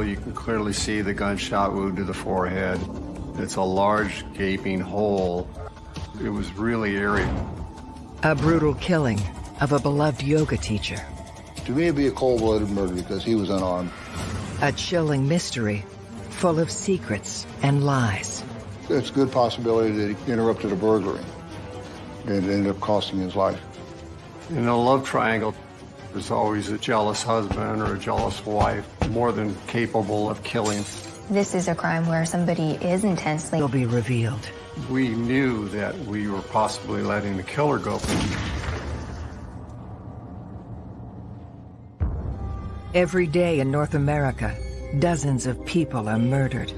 You can clearly see the gunshot wound to the forehead. It's a large gaping hole. It was really eerie. A brutal killing of a beloved yoga teacher. To me, it'd be a cold-blooded murder because he was unarmed. A chilling mystery full of secrets and lies. It's a good possibility that he interrupted a burglary and it ended up costing his life. In a love triangle, there's always a jealous husband or a jealous wife, more than capable of killing. This is a crime where somebody is intensely... Will be revealed. We knew that we were possibly letting the killer go. Every day in North America, dozens of people are murdered.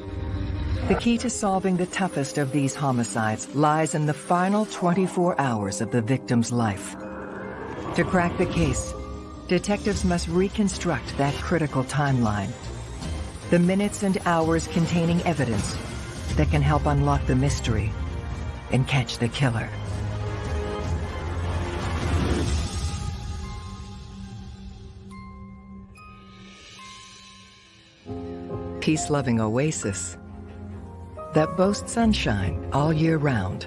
The key to solving the toughest of these homicides lies in the final 24 hours of the victim's life. To crack the case, detectives must reconstruct that critical timeline. The minutes and hours containing evidence that can help unlock the mystery and catch the killer. Peace-loving oasis that boasts sunshine all year round.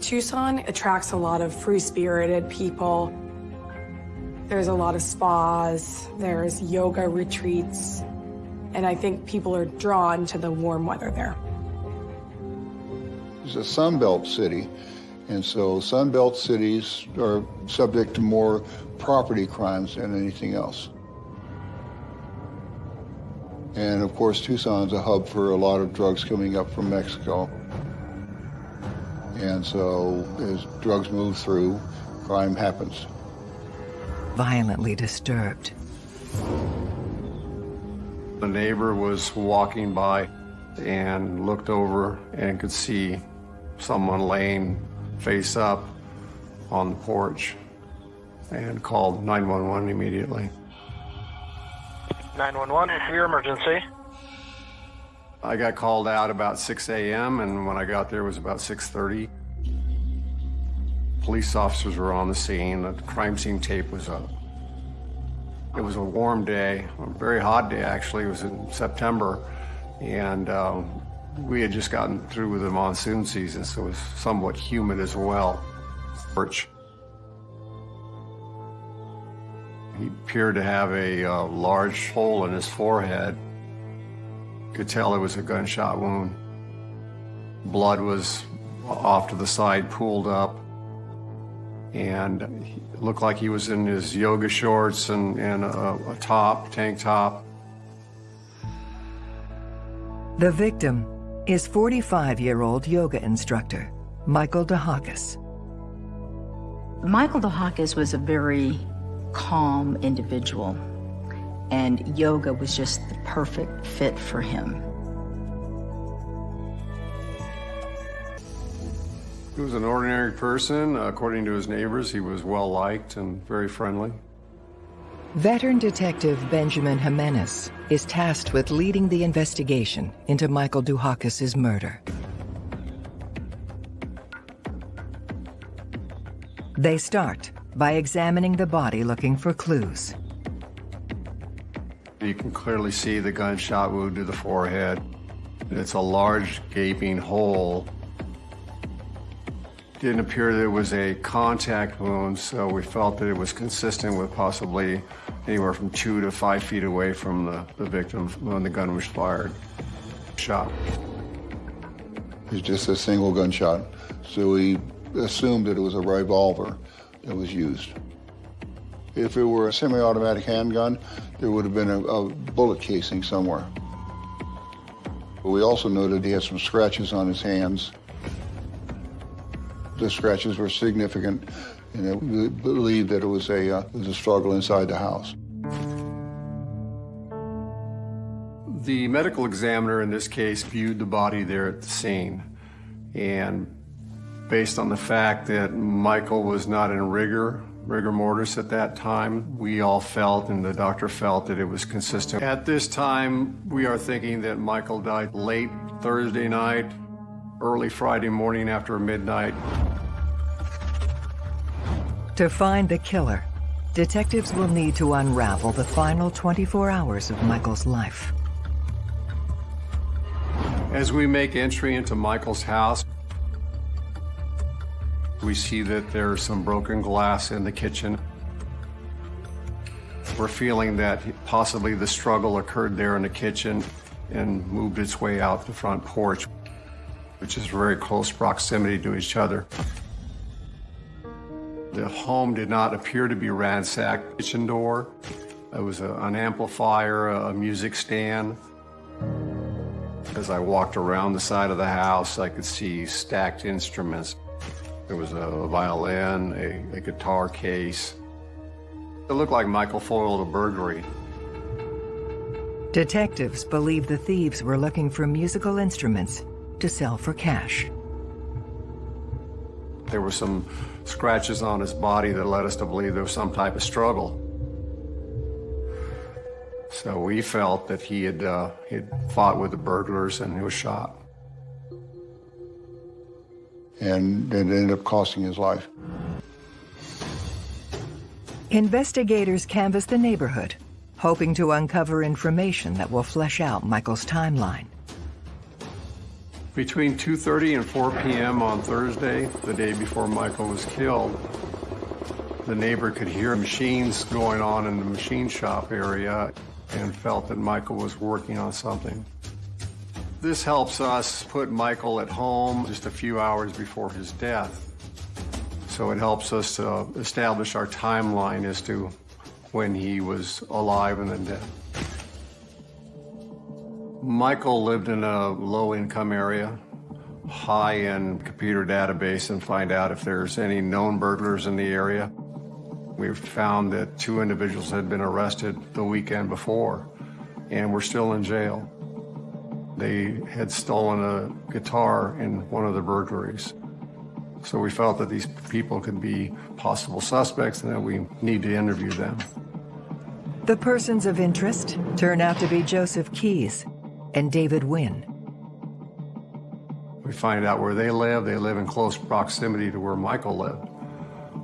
Tucson attracts a lot of free-spirited people. There's a lot of spas, there's yoga retreats, and I think people are drawn to the warm weather there. It's a Sunbelt city, and so Sunbelt cities are subject to more property crimes than anything else. And of course, Tucson's a hub for a lot of drugs coming up from Mexico. And so as drugs move through, crime happens. Violently disturbed. The neighbor was walking by and looked over and could see someone laying face up on the porch and called 911 immediately. 911, what's your emergency? I got called out about 6 a.m. and when I got there it was about 6.30. Police officers were on the scene. The crime scene tape was up. It was a warm day, a very hot day actually. It was in September and um, we had just gotten through with the monsoon season, so it was somewhat humid as well. Porch. He appeared to have a uh, large hole in his forehead. Could tell it was a gunshot wound. Blood was off to the side, pooled up. And it looked like he was in his yoga shorts and, and a, a top, tank top. The victim is 45-year-old yoga instructor, Michael DeHakis. Michael DeHakis was a very calm individual, and yoga was just the perfect fit for him. He was an ordinary person. According to his neighbors, he was well-liked and very friendly. Veteran Detective Benjamin Jimenez is tasked with leading the investigation into Michael Duhakis' murder. They start by examining the body looking for clues. You can clearly see the gunshot wound to the forehead. It's a large gaping hole. Didn't appear that it was a contact wound, so we felt that it was consistent with possibly anywhere from two to five feet away from the, the victim when the gun was fired. Shot. It's just a single gunshot, so we assumed that it was a revolver that was used. If it were a semi-automatic handgun, there would have been a, a bullet casing somewhere. We also noted he had some scratches on his hands. The scratches were significant, and we believed that it was a, uh, it was a struggle inside the house. The medical examiner in this case viewed the body there at the scene, and based on the fact that Michael was not in rigor, rigor mortis at that time, we all felt, and the doctor felt, that it was consistent. At this time, we are thinking that Michael died late Thursday night, early Friday morning after midnight. To find the killer, detectives will need to unravel the final 24 hours of Michael's life. As we make entry into Michael's house, we see that there's some broken glass in the kitchen. We're feeling that possibly the struggle occurred there in the kitchen and moved its way out the front porch, which is very close proximity to each other. The home did not appear to be ransacked. Kitchen door, it was a, an amplifier, a music stand. As I walked around the side of the house, I could see stacked instruments. There was a violin, a, a guitar case. It looked like Michael foiled a burglary. Detectives believe the thieves were looking for musical instruments to sell for cash. There were some scratches on his body that led us to believe there was some type of struggle. So we felt that he had, uh, he had fought with the burglars and he was shot. And it ended up costing his life. Investigators canvass the neighborhood, hoping to uncover information that will flesh out Michael's timeline. Between 2.30 and 4 p.m. on Thursday, the day before Michael was killed, the neighbor could hear machines going on in the machine shop area and felt that Michael was working on something. This helps us put Michael at home just a few hours before his death. So it helps us to establish our timeline as to when he was alive and then dead. Michael lived in a low-income area, high-end computer database and find out if there's any known burglars in the area. We found that two individuals had been arrested the weekend before and were still in jail. They had stolen a guitar in one of the burglaries. So we felt that these people could be possible suspects and that we need to interview them. The persons of interest turn out to be Joseph Keys and David Wynn. We find out where they live. They live in close proximity to where Michael lived.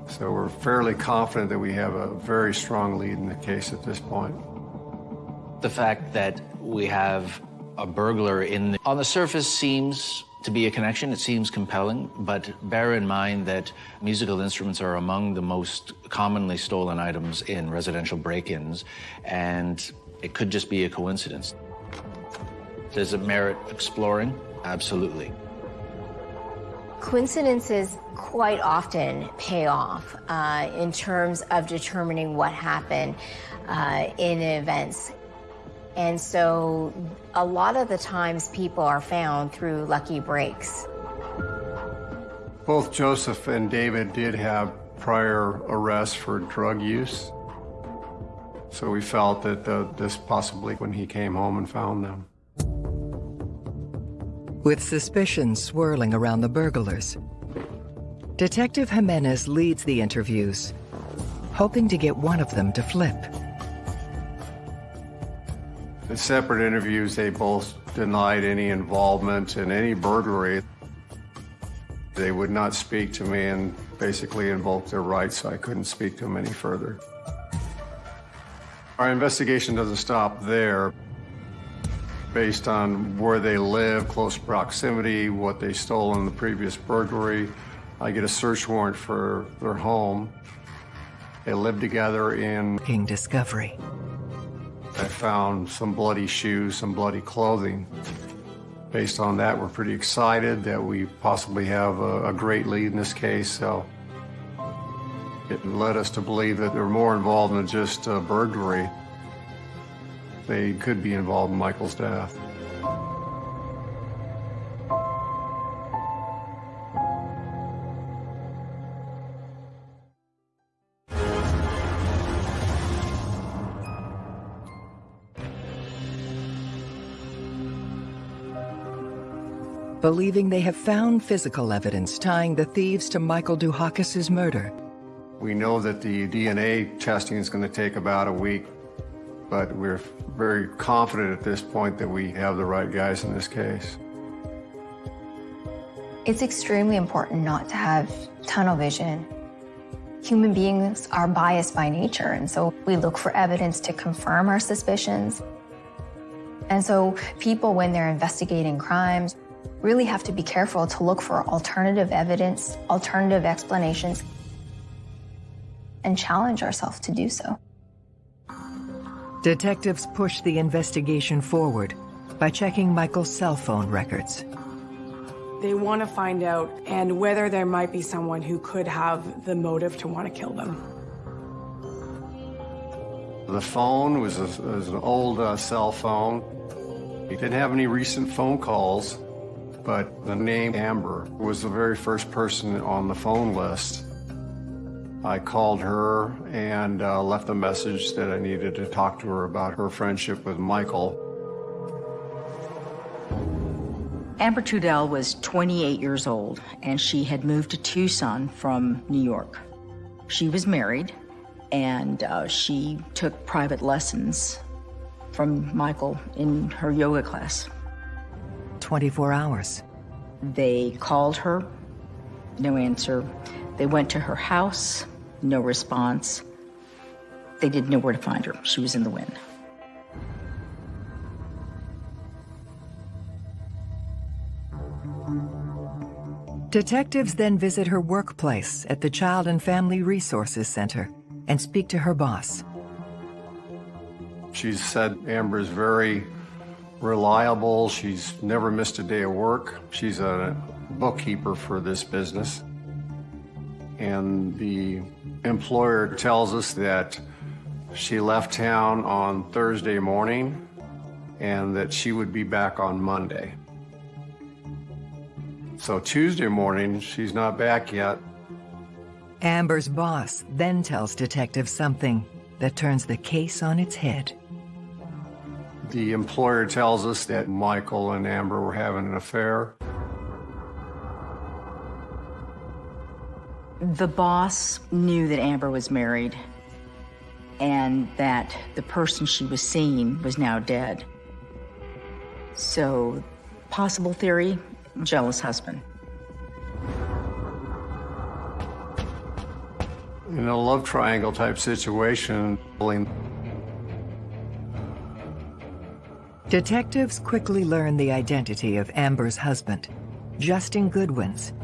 So we're fairly confident that we have a very strong lead in the case at this point. The fact that we have a burglar in the, on the surface seems to be a connection. It seems compelling, but bear in mind that musical instruments are among the most commonly stolen items in residential break-ins, and it could just be a coincidence. Does it merit exploring? Absolutely. Coincidences quite often pay off uh, in terms of determining what happened uh, in events. And so a lot of the times people are found through lucky breaks. Both Joseph and David did have prior arrests for drug use. So we felt that uh, this possibly when he came home and found them. With suspicion swirling around the burglars, Detective Jimenez leads the interviews, hoping to get one of them to flip. In separate interviews, they both denied any involvement in any burglary. They would not speak to me and basically invoked their rights, so I couldn't speak to them any further. Our investigation doesn't stop there. Based on where they live, close proximity, what they stole in the previous burglary, I get a search warrant for their home. They live together in King Discovery. I found some bloody shoes, some bloody clothing. Based on that, we're pretty excited that we possibly have a, a, great lead in this case. So it led us to believe that they're more involved than just uh, burglary. They could be involved in Michael's death. Believing they have found physical evidence tying the thieves to Michael Dukakis's murder. We know that the DNA testing is going to take about a week, but we're very confident at this point that we have the right guys in this case. It's extremely important not to have tunnel vision. Human beings are biased by nature, and so we look for evidence to confirm our suspicions. And so people, when they're investigating crimes, really have to be careful to look for alternative evidence, alternative explanations, and challenge ourselves to do so. Detectives push the investigation forward by checking Michael's cell phone records. They want to find out and whether there might be someone who could have the motive to want to kill them. The phone was, a, was an old uh, cell phone. He didn't have any recent phone calls, but the name Amber was the very first person on the phone list. I called her and uh, left a message that I needed to talk to her about her friendship with Michael. Amber Trudell was 28 years old, and she had moved to Tucson from New York. She was married, and uh, she took private lessons from Michael in her yoga class. 24 hours. They called her, no answer. They went to her house, no response. They didn't know where to find her. She was in the wind. Detectives then visit her workplace at the Child and Family Resources Center and speak to her boss. She said Amber is very reliable. She's never missed a day of work. She's a bookkeeper for this business. And the employer tells us that she left town on Thursday morning and that she would be back on Monday. So Tuesday morning, she's not back yet. Amber's boss then tells detectives something that turns the case on its head. The employer tells us that Michael and Amber were having an affair. The boss knew that Amber was married and that the person she was seeing was now dead. So, possible theory, jealous husband. In a love triangle type situation, Detectives quickly learn the identity of Amber's husband, Justin Goodwins,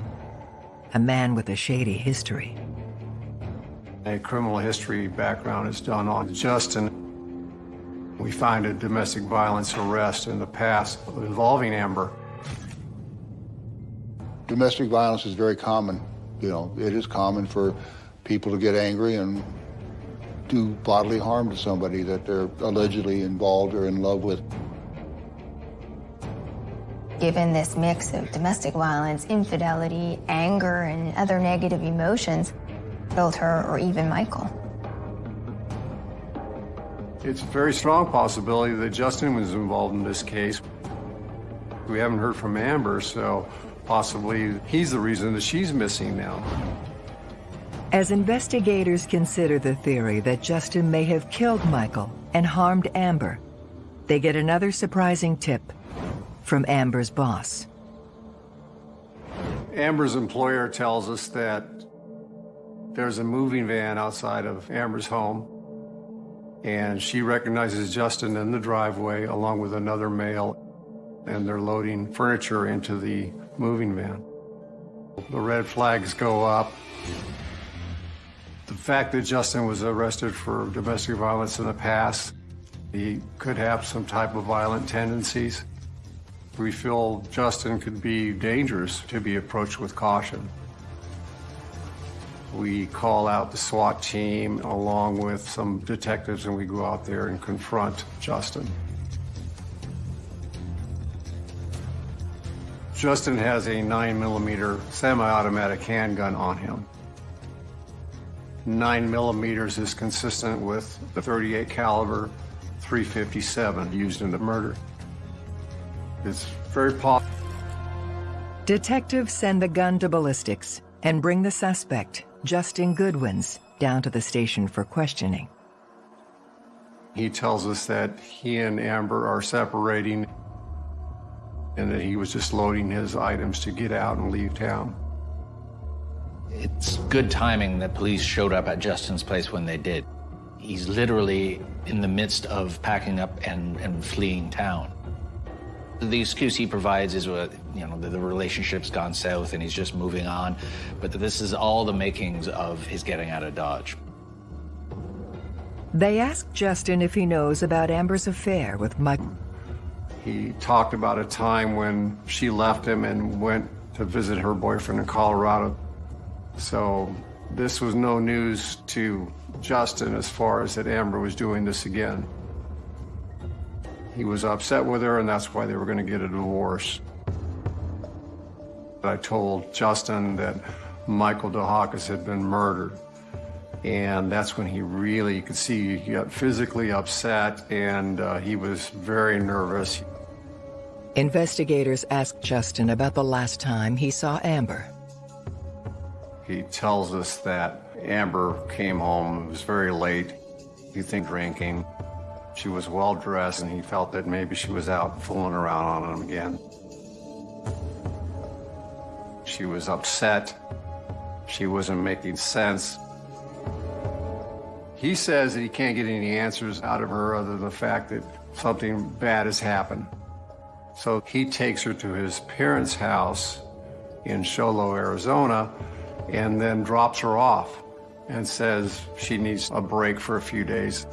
a man with a shady history. a criminal history background is done on Justin. We find a domestic violence arrest in the past involving Amber. Domestic violence is very common. You know, it is common for people to get angry and do bodily harm to somebody that they're allegedly involved or in love with. Given this mix of domestic violence, infidelity, anger, and other negative emotions, killed her or even Michael. It's a very strong possibility that Justin was involved in this case. We haven't heard from Amber, so possibly he's the reason that she's missing now. As investigators consider the theory that Justin may have killed Michael and harmed Amber, they get another surprising tip from Amber's boss. Amber's employer tells us that there's a moving van outside of Amber's home, and she recognizes Justin in the driveway along with another male, and they're loading furniture into the moving van. The red flags go up. The fact that Justin was arrested for domestic violence in the past, he could have some type of violent tendencies. We feel Justin could be dangerous to be approached with caution. We call out the SWAT team along with some detectives and we go out there and confront Justin. Justin has a 9 millimeter semi-automatic handgun on him. 9 millimeters is consistent with the 38 caliber 357 used in the murder. It's very possible. Detectives send the gun to ballistics and bring the suspect, Justin Goodwins, down to the station for questioning. He tells us that he and Amber are separating and that he was just loading his items to get out and leave town. It's good timing that police showed up at Justin's place when they did. He's literally in the midst of packing up and, and fleeing town. The excuse he provides is, uh, you know, the, the relationship's gone south and he's just moving on. But this is all the makings of his getting out of Dodge. They ask Justin if he knows about Amber's affair with Mike. He talked about a time when she left him and went to visit her boyfriend in Colorado. So this was no news to Justin as far as that Amber was doing this again. He was upset with her, and that's why they were going to get a divorce. I told Justin that Michael DeHakis had been murdered. And that's when he really, you could see he got physically upset and uh, he was very nervous. Investigators asked Justin about the last time he saw Amber. He tells us that Amber came home, it was very late, he think drinking. She was well dressed and he felt that maybe she was out fooling around on him again. She was upset. She wasn't making sense. He says that he can't get any answers out of her other than the fact that something bad has happened. So he takes her to his parents' house in Show Low, Arizona, and then drops her off and says she needs a break for a few days.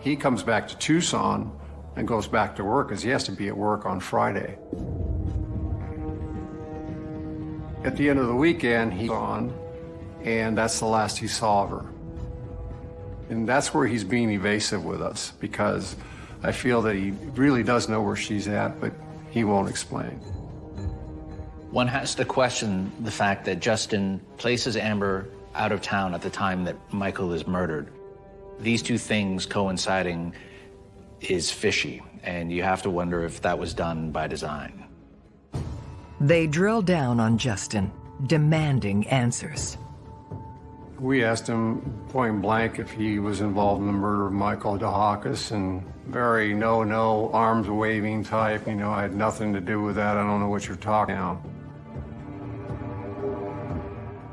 He comes back to Tucson and goes back to work because he has to be at work on Friday. At the end of the weekend, he's gone, and that's the last he saw of her. And that's where he's being evasive with us because I feel that he really does know where she's at, but he won't explain. One has to question the fact that Justin places Amber out of town at the time that Michael is murdered. These two things coinciding is fishy, and you have to wonder if that was done by design. They drill down on Justin, demanding answers. We asked him point blank if he was involved in the murder of Michael DeHakis, and very no, no, arms waving type. You know, I had nothing to do with that. I don't know what you're talking about.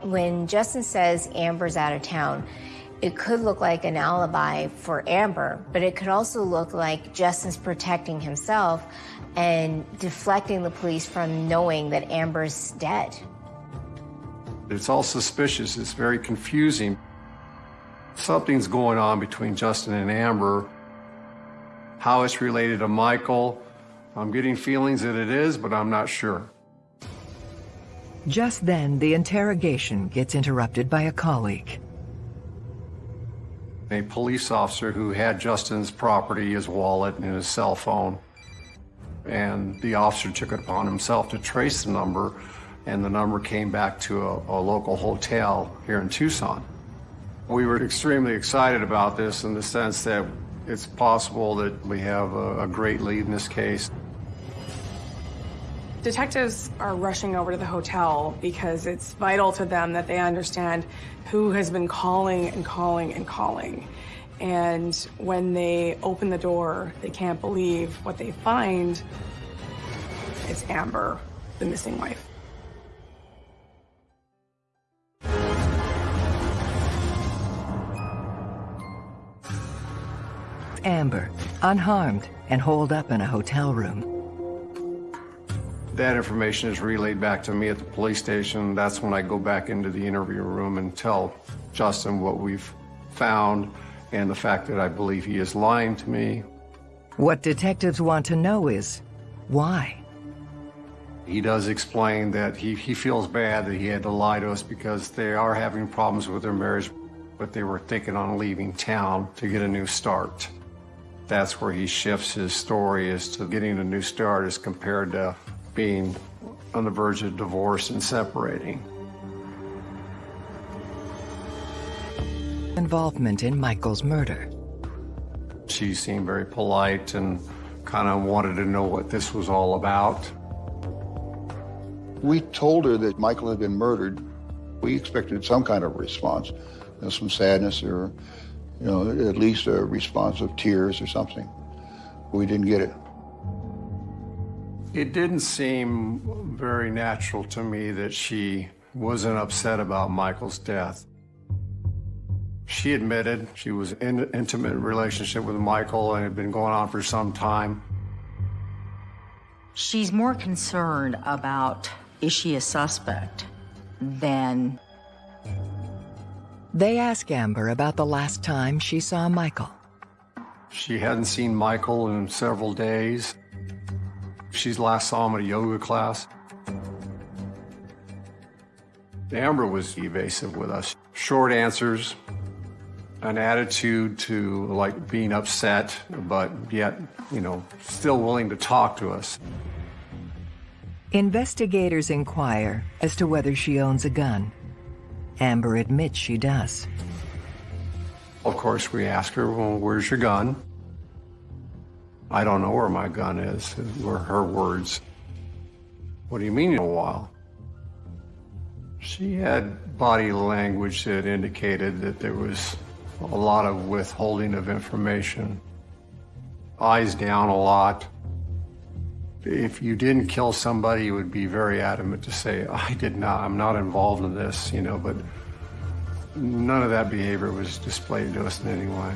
When Justin says Amber's out of town, it could look like an alibi for Amber, but it could also look like Justin's protecting himself and deflecting the police from knowing that Amber's dead. It's all suspicious. It's very confusing. Something's going on between Justin and Amber. How it's related to Michael, I'm getting feelings that it is, but I'm not sure. Just then, the interrogation gets interrupted by a colleague. A police officer who had Justin's property, his wallet, and his cell phone. And the officer took it upon himself to trace the number, and the number came back to a, a local hotel here in Tucson. We were extremely excited about this in the sense that it's possible that we have a, a great lead in this case. Detectives are rushing over to the hotel because it's vital to them that they understand who has been calling and calling and calling. And when they open the door, they can't believe what they find. It's Amber, the missing wife. Amber, unharmed and holed up in a hotel room. That information is relayed back to me at the police station. That's when I go back into the interview room and tell Justin what we've found and the fact that I believe he is lying to me. What detectives want to know is why? He does explain that he, he feels bad that he had to lie to us because they are having problems with their marriage, but they were thinking on leaving town to get a new start. That's where he shifts his story as to getting a new start as compared to being on the verge of divorce and separating. Involvement in Michael's murder. She seemed very polite and kind of wanted to know what this was all about. We told her that Michael had been murdered. We expected some kind of response, you know, some sadness or, you know, at least a response of tears or something. We didn't get it. It didn't seem very natural to me that she wasn't upset about Michael's death. She admitted she was in an intimate relationship with Michael and had been going on for some time. She's more concerned about is she a suspect than They ask Amber about the last time she saw Michael. She hadn't seen Michael in several days. She last saw him at a yoga class. Amber was evasive with us. Short answers, an attitude to like being upset, but yet, you know, still willing to talk to us. Investigators inquire as to whether she owns a gun. Amber admits she does. Of course, we ask her, well, where's your gun? I don't know where my gun is, were her words. What do you mean in a while? She had body language that indicated that there was a lot of withholding of information. Eyes down a lot. If you didn't kill somebody, you would be very adamant to say, I did not, I'm not involved in this, you know, but none of that behavior was displayed to us in any way.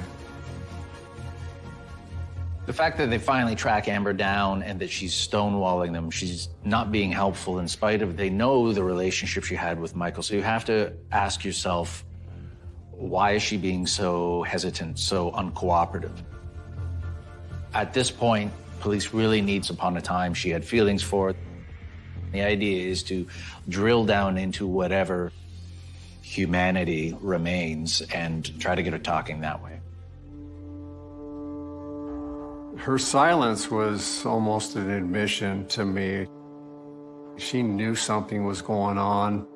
The fact that they finally track Amber down and that she's stonewalling them, she's not being helpful in spite of they know the relationship she had with Michael. So you have to ask yourself, why is she being so hesitant, so uncooperative? At this point, police really needs upon a time she had feelings for. The idea is to drill down into whatever humanity remains and try to get her talking that way. Her silence was almost an admission to me. She knew something was going on.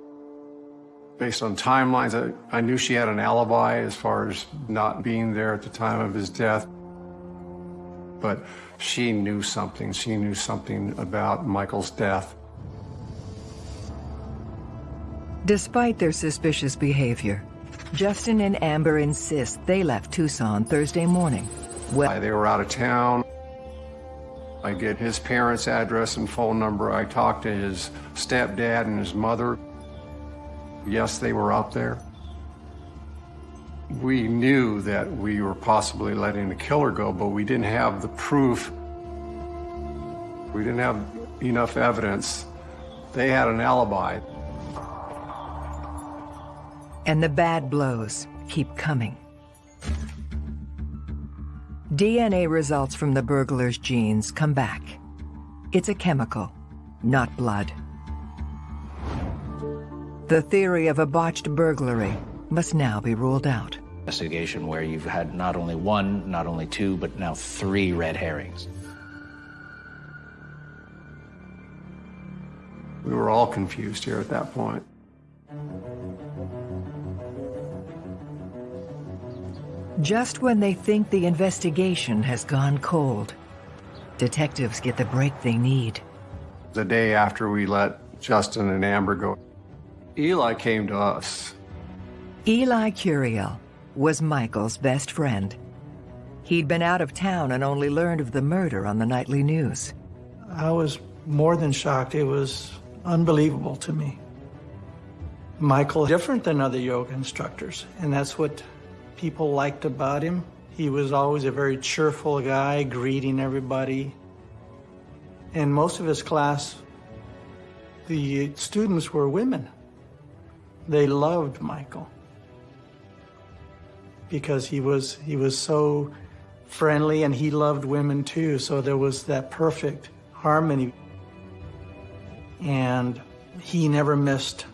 Based on timelines, I, I knew she had an alibi as far as not being there at the time of his death. But she knew something. She knew something about Michael's death. Despite their suspicious behavior, Justin and Amber insist they left Tucson Thursday morning. Well, They were out of town. I get his parents' address and phone number. I talk to his stepdad and his mother. Yes, they were out there. We knew that we were possibly letting the killer go, but we didn't have the proof. We didn't have enough evidence. They had an alibi. and the bad blows keep coming. DNA results from the burglar's genes come back. It's a chemical, not blood. The theory of a botched burglary must now be ruled out. Investigation where you've had not only one, not only two, but now three red herrings. We were all confused here at that point. Just when they think the investigation has gone cold, detectives get the break they need. The day after we let Justin and Amber go, Eli came to us. Eli Curiel was Michael's best friend. He'd been out of town and only learned of the murder on the nightly news. I was more than shocked. It was unbelievable to me. Michael, different than other yoga instructors, and that's what people liked about him. He was always a very cheerful guy, greeting everybody. And most of his class, the students were women. They loved Michael because he was he was so friendly and he loved women too. So there was that perfect harmony. And he never missed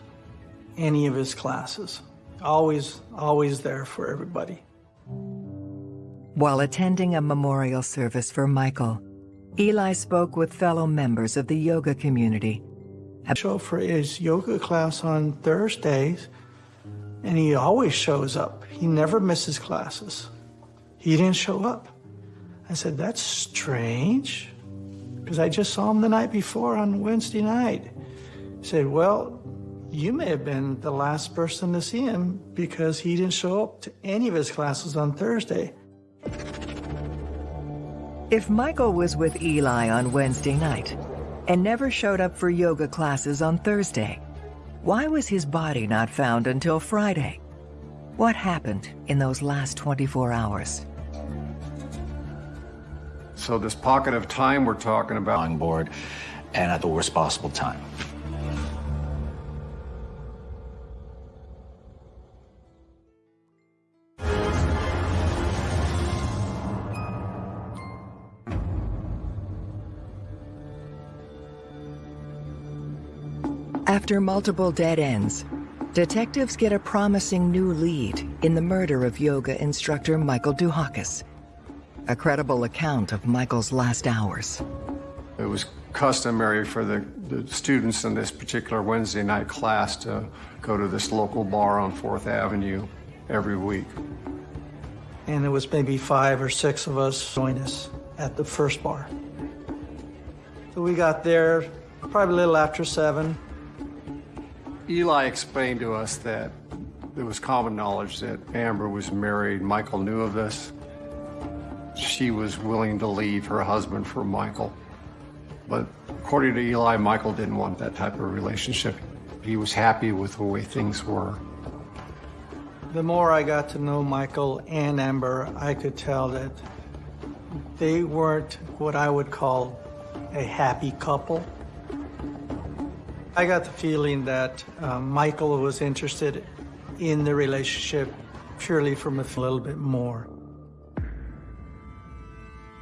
any of his classes. Always, always there for everybody. While attending a memorial service for Michael, Eli spoke with fellow members of the yoga community. I show for his yoga class on Thursdays, and he always shows up. He never misses classes. He didn't show up. I said, that's strange, because I just saw him the night before on Wednesday night. He said, well, you may have been the last person to see him because he didn't show up to any of his classes on Thursday. If Michael was with Eli on Wednesday night, and never showed up for yoga classes on Thursday. Why was his body not found until Friday? What happened in those last 24 hours? So this pocket of time we're talking about, On board and at the worst possible time. After multiple dead ends, detectives get a promising new lead in the murder of yoga instructor Michael Duhakis. A credible account of Michael's last hours. it was customary for the, the students in this particular Wednesday night class to go to this local bar on Fourth Avenue every week. And there was maybe five or six of us join us at the first bar. So we got there probably a little after seven. Eli explained to us that it was common knowledge that Amber was married. Michael knew of this. She was willing to leave her husband for Michael. But according to Eli, Michael didn't want that type of relationship. He was happy with the way things were. The more I got to know Michael and Amber, I could tell that they weren't what I would call a happy couple. I got the feeling that uh, Michael was interested in the relationship purely from a little bit more.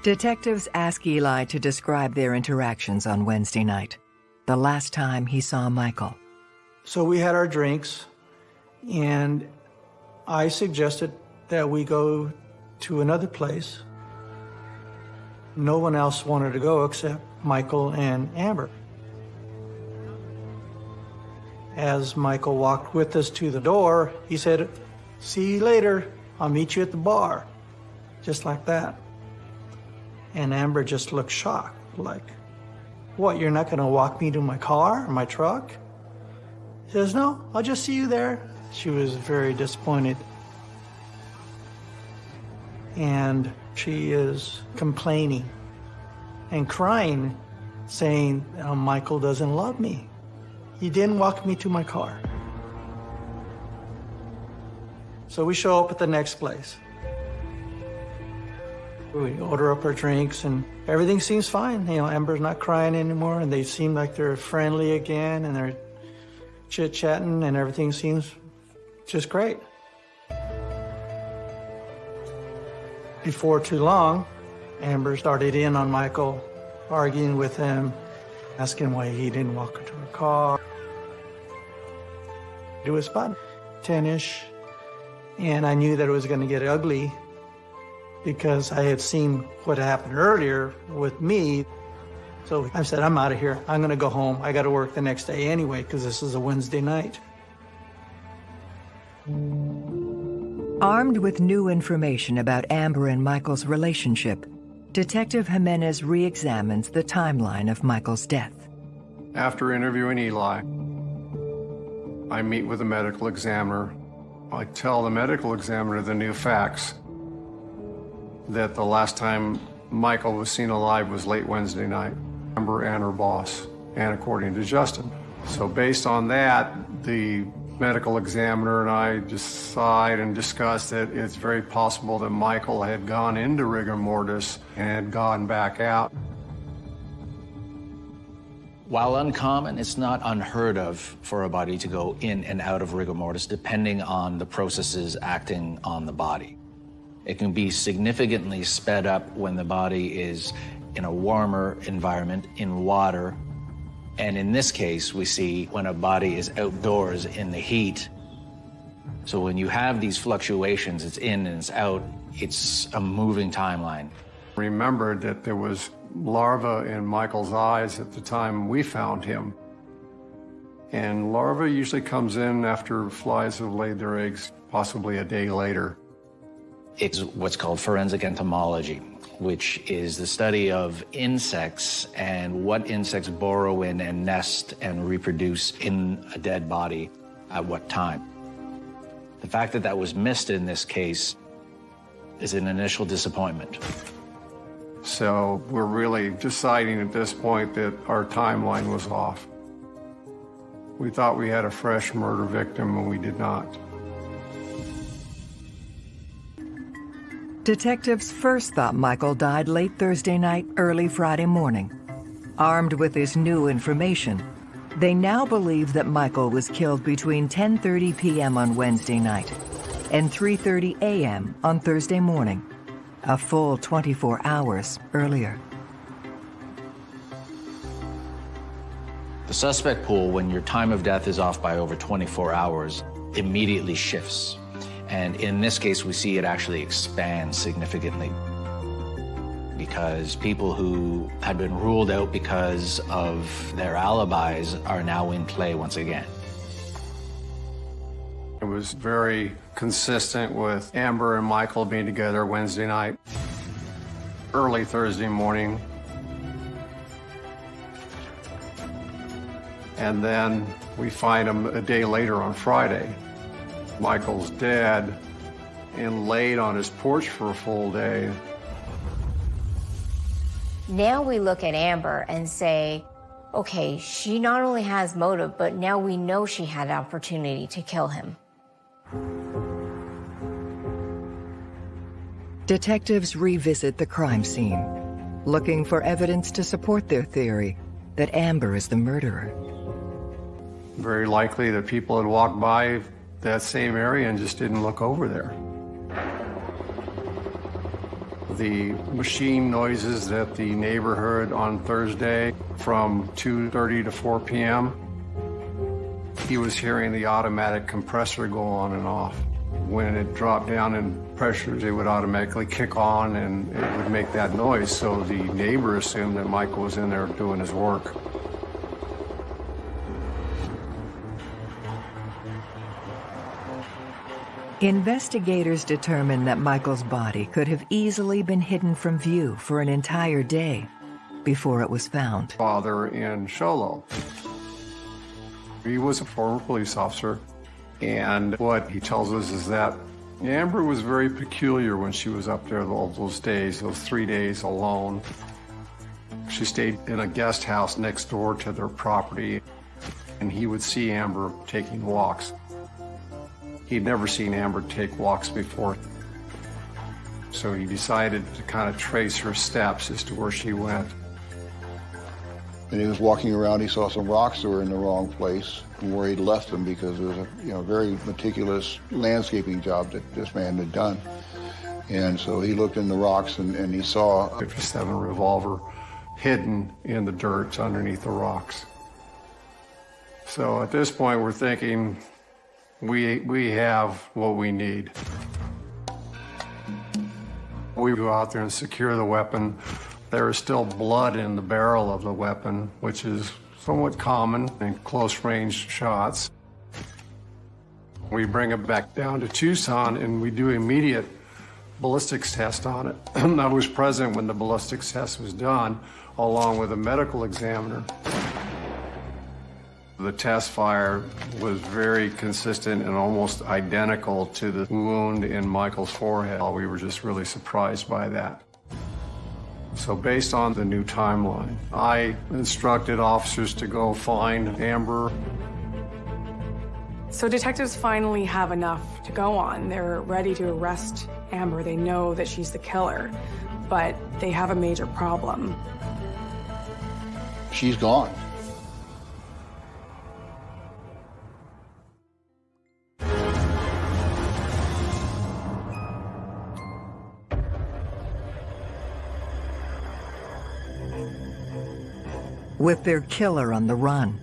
Detectives ask Eli to describe their interactions on Wednesday night, the last time he saw Michael. So we had our drinks, and I suggested that we go to another place. No one else wanted to go except Michael and Amber. As Michael walked with us to the door, he said, See you later. I'll meet you at the bar. Just like that. And Amber just looked shocked, like, What, you're not going to walk me to my car, or my truck? He says, No, I'll just see you there. She was very disappointed. And she is complaining and crying, saying, oh, Michael doesn't love me. He didn't walk me to my car. So we show up at the next place. We order up our drinks and everything seems fine. You know, Amber's not crying anymore and they seem like they're friendly again and they're chit chatting and everything seems just great. Before too long, Amber started in on Michael, arguing with him, asking why he didn't walk her to her car. It was about 10-ish, and I knew that it was going to get ugly because I had seen what happened earlier with me. So I said, I'm out of here. I'm going to go home. I got to work the next day anyway because this is a Wednesday night. Armed with new information about Amber and Michael's relationship, Detective Jimenez re-examines the timeline of Michael's death. After interviewing Eli, I meet with the medical examiner. I tell the medical examiner the new facts that the last time Michael was seen alive was late Wednesday night. Amber and her boss, and according to Justin. So based on that, the medical examiner and I decide and discuss that it's very possible that Michael had gone into rigor mortis and gone back out. While uncommon, it's not unheard of for a body to go in and out of rigor mortis depending on the processes acting on the body. It can be significantly sped up when the body is in a warmer environment, in water. And in this case, we see when a body is outdoors in the heat. So when you have these fluctuations, it's in and it's out, it's a moving timeline. Remembered that there was larva in Michael's eyes at the time we found him. And larva usually comes in after flies have laid their eggs, possibly a day later. It's what's called forensic entomology, which is the study of insects and what insects burrow in and nest and reproduce in a dead body at what time. The fact that that was missed in this case is an initial disappointment. So we're really deciding at this point that our timeline was off. We thought we had a fresh murder victim, and we did not. Detectives first thought Michael died late Thursday night, early Friday morning. Armed with this new information, they now believe that Michael was killed between 10:30 p.m. on Wednesday night and 3:30 a.m. on Thursday morning, a full 24 hours earlier. The suspect pool, when your time of death is off by over 24 hours, immediately shifts. And in this case, we see it actually expand significantly because people who had been ruled out because of their alibis are now in play once again. It was very consistent with Amber and Michael being together Wednesday night, early Thursday morning. And then we find them a day later on Friday. Michael's dead and laid on his porch for a full day. Now we look at Amber and say, okay, she not only has motive, but now we know she had an opportunity to kill him. Detectives revisit the crime scene, looking for evidence to support their theory that Amber is the murderer. Very likely that people had walked by that same area and just didn't look over there. The machine noises that the neighborhood on Thursday from 2.30 to 4 p.m., he was hearing the automatic compressor go on and off. When it dropped down in pressures, it would automatically kick on and it would make that noise. So the neighbor assumed that Michael was in there doing his work. Investigators determined that Michael's body could have easily been hidden from view for an entire day before it was found. Father in Show Low. He was a former police officer, and what he tells us is that Amber was very peculiar when she was up there all those days, those three days alone. She stayed in a guest house next door to their property, and he would see Amber taking walks. He'd never seen Amber take walks before. So he decided to kind of trace her steps as to where she went. And he was walking around, he saw some rocks that were in the wrong place where he'd left them because it was a you know, very meticulous landscaping job that this man had done. And so he looked in the rocks and, and he saw a 57 revolver hidden in the dirt underneath the rocks. So at this point, we're thinking we, we have what we need. We go out there and secure the weapon. There is still blood in the barrel of the weapon, which is somewhat common in close range shots. We bring it back down to Tucson and we do immediate ballistics test on it. I was present when the ballistics test was done, along with a medical examiner. The test fire was very consistent and almost identical to the wound in Michael's forehead. We were just really surprised by that. So based on the new timeline, I instructed officers to go find Amber. So detectives finally have enough to go on. They're ready to arrest Amber. They know that she's the killer, but they have a major problem. she's gone. With their killer on the run,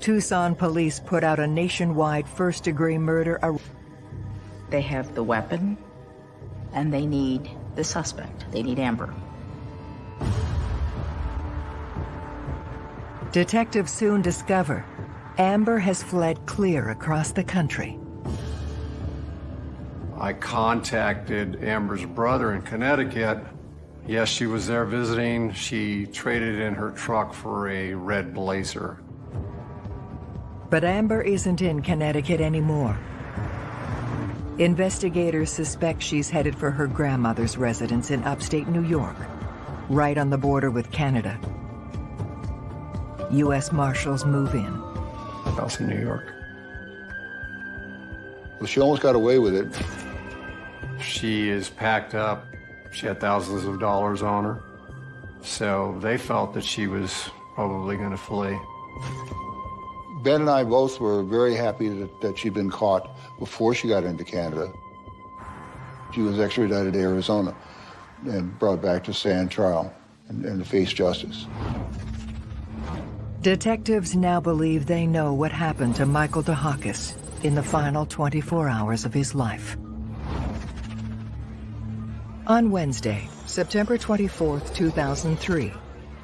Tucson police put out a nationwide first-degree murder ar- They have the weapon, and they need the suspect. They need Amber. Detectives soon discover Amber has fled clear across the country. I contacted Amber's brother in Connecticut. Yes, she was there visiting. She traded in her truck for a red blazer. But Amber isn't in Connecticut anymore. Investigators suspect she's headed for her grandmother's residence in upstate New York, right on the border with Canada. U.S. Marshals move in. House in New York. Well, she almost got away with it. She is packed up. She had thousands of dollars on her. So they felt that she was probably going to flee. Ben and I both were very happy that, that she'd been caught before she got into Canada. She was extradited to Arizona and brought back to stand trial and, and to face justice. Detectives now believe they know what happened to Michael Dehakis in the final 24 hours of his life. On Wednesday, September 24, 2003,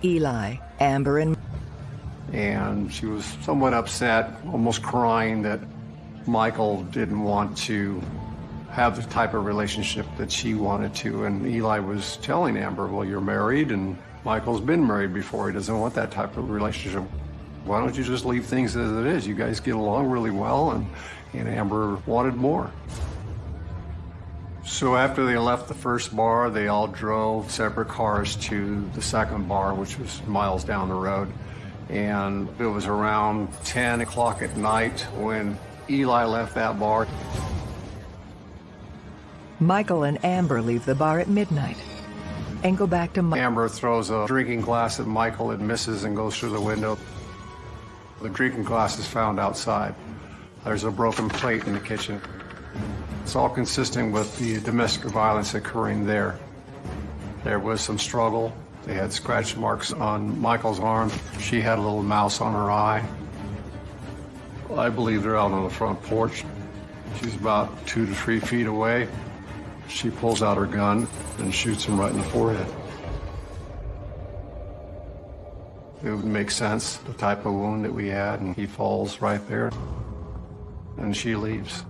Eli, Amber, and and she was somewhat upset, almost crying that Michael didn't want to have the type of relationship that she wanted to. And Eli was telling Amber, well, you're married and Michael's been married before. He doesn't want that type of relationship. Why don't you just leave things as it is? You guys get along really well and, and Amber wanted more. So after they left the first bar, they all drove separate cars to the second bar, which was miles down the road. And it was around 10 o'clock at night when Eli left that bar. Michael and Amber leave the bar at midnight and go back to Mi- Amber throws a drinking glass at Michael. It misses and goes through the window. The drinking glass is found outside. There's a broken plate in the kitchen. It's all consistent with the domestic violence occurring there. There was some struggle. They had scratch marks on Michael's arm. She had a little mouse on her eye. I believe they're out on the front porch. She's about two to three feet away. She pulls out her gun and shoots him right in the forehead. It would make sense, the type of wound that we had, and he falls right there. And she leaves.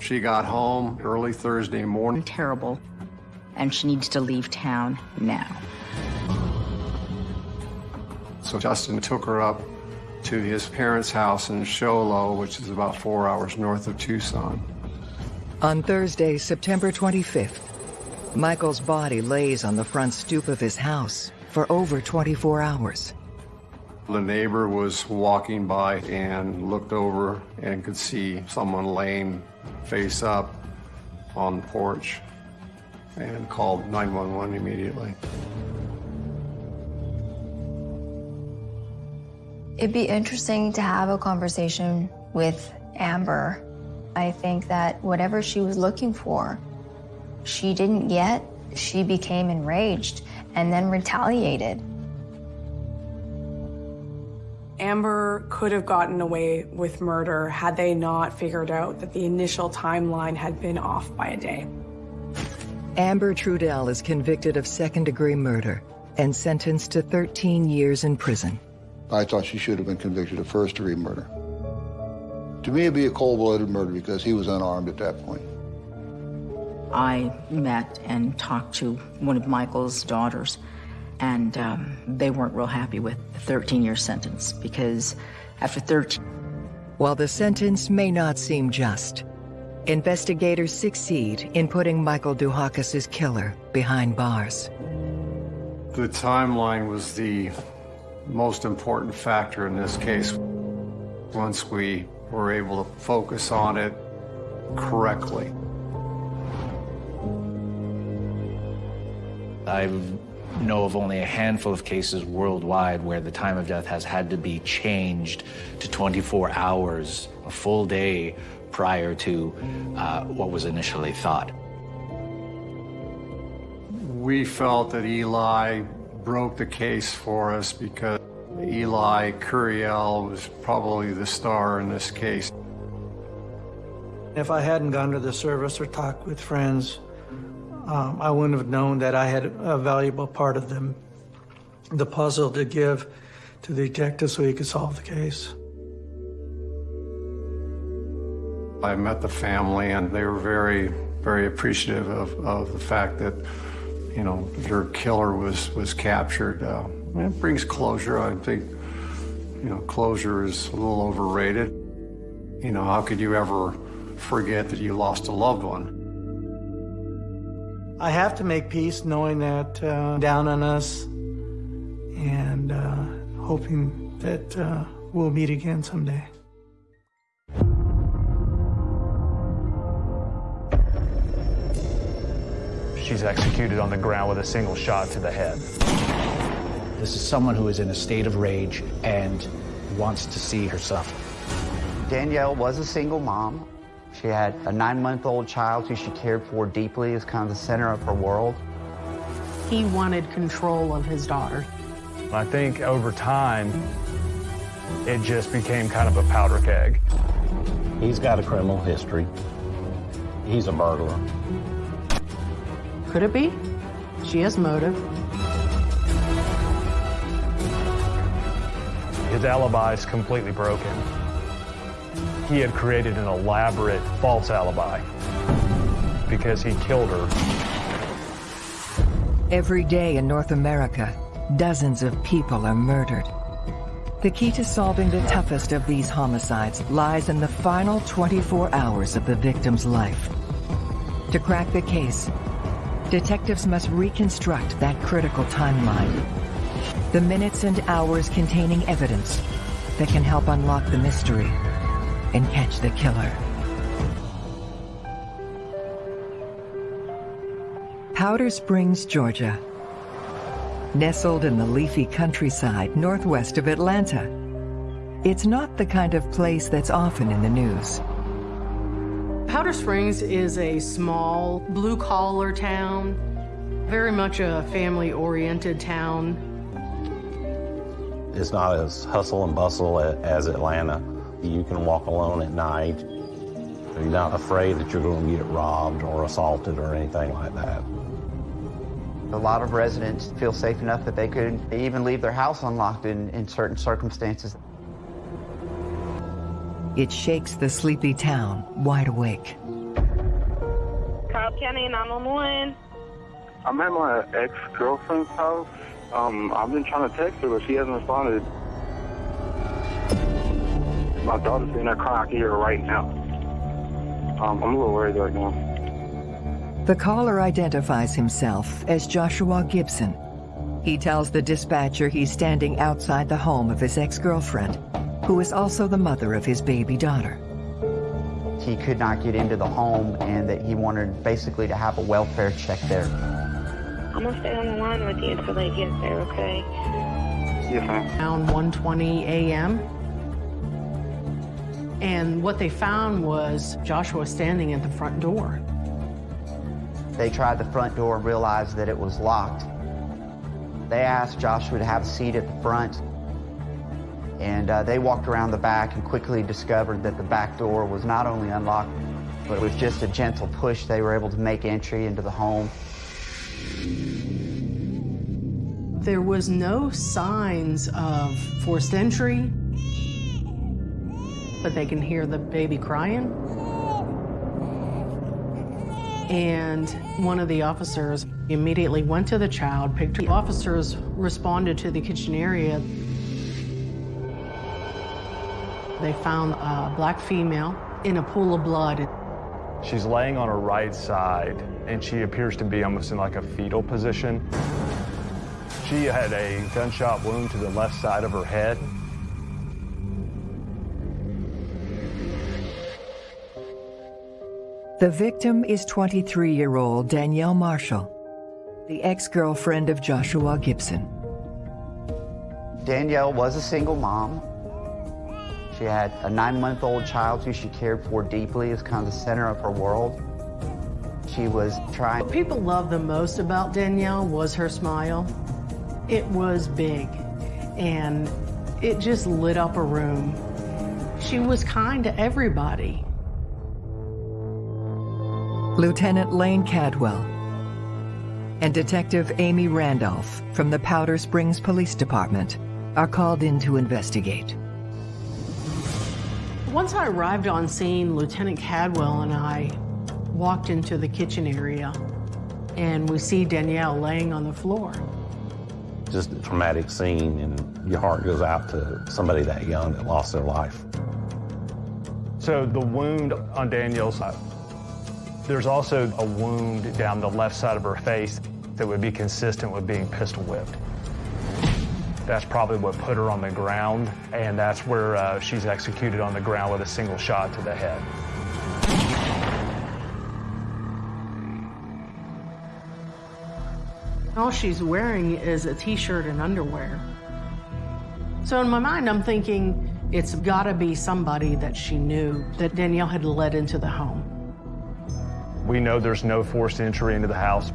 She got home early Thursday morning. Terrible. And she needs to leave town now. So Justin took her up to his parents' house in Show Low, which is about four hours north of Tucson. On Thursday, September 25th, Michael's body lays on the front stoop of his house for over 24 hours. The neighbor was walking by and looked over and could see someone laying face up on the porch and called 911 immediately. It'd be interesting to have a conversation with Amber. I think that whatever she was looking for, she didn't get. She became enraged and then retaliated. Amber could have gotten away with murder had they not figured out that the initial timeline had been off by a day. Amber Trudell is convicted of second-degree murder and sentenced to 13 years in prison. I thought she should have been convicted of first-degree murder. To me, it'd be a cold-blooded murder because he was unarmed at that point. I met and talked to one of Michael's daughters, and um, they weren't real happy with the 13-year sentence because after 13... While the sentence may not seem just, investigators succeed in putting Michael Duhakis' killer behind bars. The timeline was the most important factor in this case. Once we were able to focus on it correctly. I know of only a handful of cases worldwide where the time of death has had to be changed to 24 hours, a full day prior to uh, what was initially thought. We felt that Eli broke the case for us because Eli Curiel was probably the star in this case. If I hadn't gone to the service or talked with friends, um, I wouldn't have known that I had a valuable part of them, the puzzle to give to the detective so he could solve the case. I met the family and they were very, very appreciative of, of the fact that, you know, their killer was, was captured. Uh, it brings closure. I think, you know, closure is a little overrated. You know, how could you ever forget that you lost a loved one? I have to make peace knowing that uh, down on us and uh, hoping that uh, we'll meet again someday. She's executed on the ground with a single shot to the head. This is someone who is in a state of rage and wants to see her suffer. Danielle was a single mom. She had a nine-month-old child who she cared for deeply as kind of the center of her world. He wanted control of his daughter. I think over time, it just became kind of a powder keg. He's got a criminal history. He's a burglar. Could it be? She has motive. His alibi is completely broken. He had created an elaborate false alibi because he killed her. Every day in North America, dozens of people are murdered. The key to solving the toughest of these homicides lies in the final 24 hours of the victim's life. To crack the case, detectives must reconstruct that critical timeline. The minutes and hours containing evidence that can help unlock the mystery and catch the killer. Powder Springs, Georgia. Nestled in the leafy countryside northwest of Atlanta. It's not the kind of place that's often in the news. Powder Springs is a small, blue-collar town, very much a family-oriented town. It's not as hustle and bustle as Atlanta. You can walk alone at night. You're not afraid that you're going to get robbed or assaulted or anything like that. A lot of residents feel safe enough that they could even leave their house unlocked in, in certain circumstances. It shakes the sleepy town wide awake. Cobb County 911. I'm at my ex-girlfriend's house. Um, I've been trying to text her, but she hasn't responded. My daughter's in there crying. I can hear her right now. Um, I'm a little worried right now. The caller identifies himself as Joshua Gibson. He tells the dispatcher he's standing outside the home of his ex-girlfriend, who is also the mother of his baby daughter. He could not get into the home and that he wanted basically to have a welfare check there. I'm gonna stay on the line with you until they get there, okay? Yes, ma'am. Around 1.20 a.m. And what they found was Joshua standing at the front door. They tried the front door and realized that it was locked. They asked Joshua to have a seat at the front, and uh, they walked around the back and quickly discovered that the back door was not only unlocked, but with just a gentle push, they were able to make entry into the home. There was no signs of forced entry, but they can hear the baby crying. And one of the officers immediately went to the child, picked. The officers responded to the kitchen area. They found a black female in a pool of blood. She's laying on her right side, and she appears to be almost in like a fetal position. She had a gunshot wound to the left side of her head. The victim is 23-year-old Danielle Marshall, the ex-girlfriend of Joshua Gibson. Danielle was a single mom. She had a nine-month-old child who she cared for deeply as kind of the center of her world. She was trying... What people loved the most about Danielle was her smile. It was big, and it just lit up a room. She was kind to everybody. Lieutenant Lane Cadwell and Detective Amy Randolph from the Powder Springs Police Department are called in to investigate. Once I arrived on scene, Lieutenant Cadwell and I walked into the kitchen area, and we see Danielle laying on the floor. Just a traumatic scene, and your heart goes out to somebody that young that lost their life. So the wound on Danielle's There's also a wound down the left side of her face that would be consistent with being pistol whipped. That's probably what put her on the ground, and that's where uh, she's executed on the ground with a single shot to the head. All she's wearing is a t-shirt and underwear. So in my mind, I'm thinking it's gotta be somebody that she knew that Danielle had led into the home. We know there's no forced entry into the house.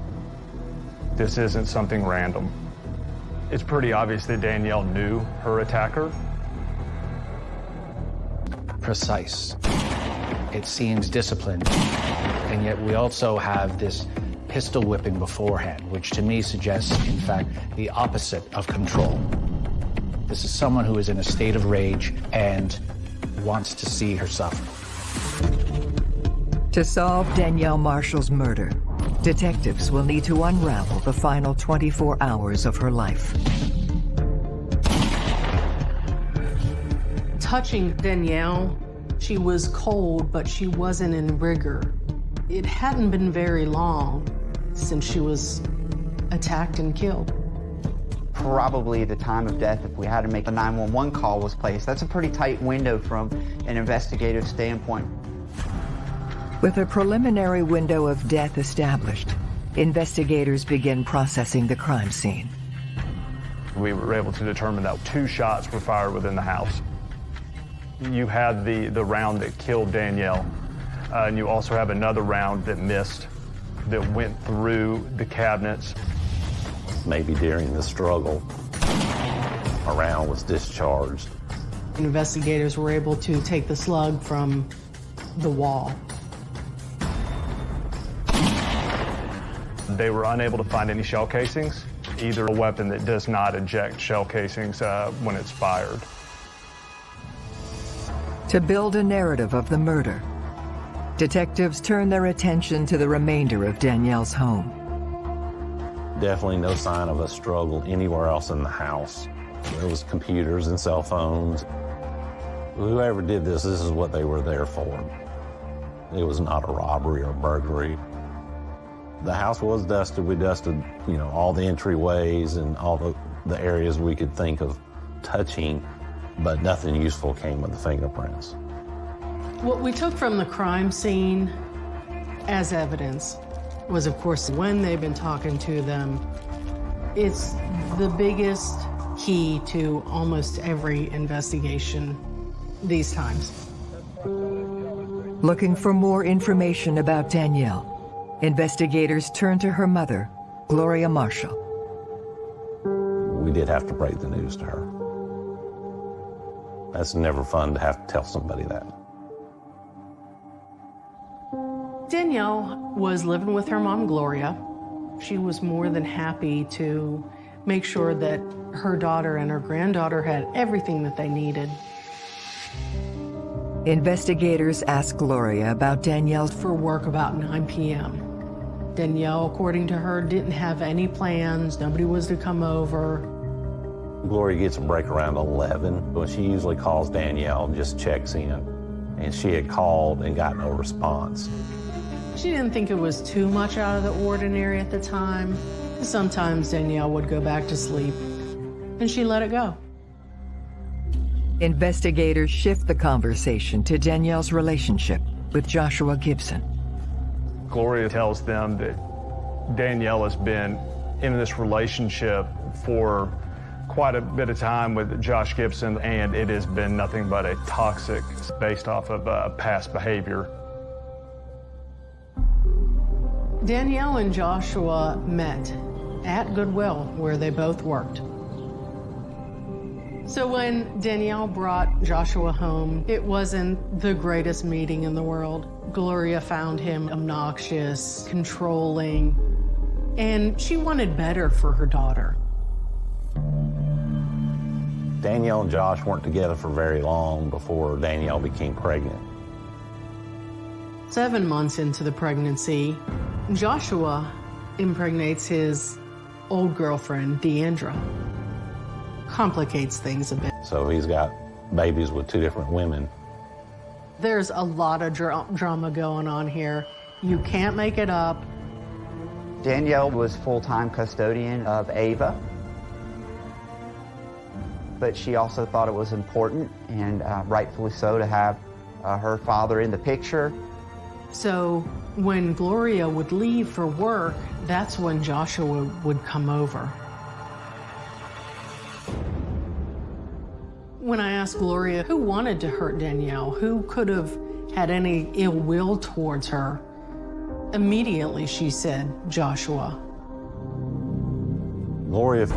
This isn't something random. It's pretty obvious that Danielle knew her attacker. Precise. It seems disciplined. And yet we also have this pistol whipping beforehand, which to me suggests, in fact, the opposite of control. This is someone who is in a state of rage and wants to see her suffer. To solve Danielle Marshall's murder, detectives will need to unravel the final 24 hours of her life. Touching Danielle, she was cold, but she wasn't in rigor. It hadn't been very long since she was attacked and killed. Probably the time of death, if we had to make a 911 call, was placed. That's a pretty tight window from an investigative standpoint. With a preliminary window of death established, investigators begin processing the crime scene. We were able to determine that two shots were fired within the house. You had the, the round that killed Danielle, uh, and you also have another round that missed that went through the cabinets. Maybe during the struggle, a round was discharged. Investigators were able to take the slug from the wall. They were unable to find any shell casings, either a weapon that does not eject shell casings uh, when it's fired. To build a narrative of the murder, detectives turn their attention to the remainder of Danielle's home. Definitely no sign of a struggle anywhere else in the house. There was computers and cell phones. Whoever did this, this is what they were there for. It was not a robbery or burglary. The house was dusted. We dusted, you know, all the entryways and all the, the areas we could think of touching, but nothing useful came of the fingerprints. What we took from the crime scene as evidence was, of course, when they've been talking to them. It's the biggest key to almost every investigation these times. Looking for more information about Danielle, investigators turn to her mother, Gloria Marshall. We did have to break the news to her. That's never fun to have to tell somebody that. Danielle was living with her mom, Gloria. She was more than happy to make sure that her daughter and her granddaughter had everything that they needed. Investigators ask Gloria about Danielle's for work about 9 p.m. Danielle, according to her, didn't have any plans. Nobody was to come over. Gloria gets a break around 11, but she usually calls Danielle and just checks in. And she had called and got no response. She didn't think it was too much out of the ordinary at the time. Sometimes Danielle would go back to sleep, and she let it go. Investigators shift the conversation to Danielle's relationship with Joshua Gibson. Gloria tells them that Danielle has been in this relationship for quite a bit of time with Josh Gibson, and it has been nothing but a toxic based off of uh, past behavior. Danielle and Joshua met at Goodwill, where they both worked. So when Danielle brought Joshua home, it wasn't the greatest meeting in the world. Gloria found him obnoxious, controlling, and she wanted better for her daughter. Danielle and Josh weren't together for very long before Danielle became pregnant. Seven months into the pregnancy, Joshua impregnates his old girlfriend, Deandra. Complicates things a bit. So he's got babies with two different women. There's a lot of dra drama going on here. You can't make it up. Danielle was full-time custodian of Ava, but she also thought it was important, and uh, rightfully so, to have uh, her father in the picture. So when Gloria would leave for work, that's when Joshua would come over. When I asked Gloria who wanted to hurt Danielle, who could have had any ill will towards her, immediately she said, Joshua. Gloria,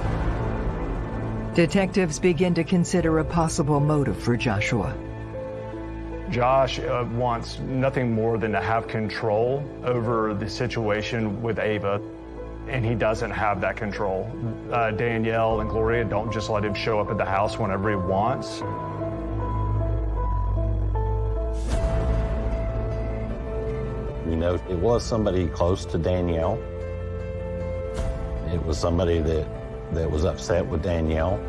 Detectives begin to consider a possible motive for Joshua. Josh uh, wants nothing more than to have control over the situation with Ava, and he doesn't have that control. Uh, Danielle and Gloria don't just let him show up at the house whenever he wants. you know, it was somebody close to Danielle. It was somebody that, that was upset with Danielle.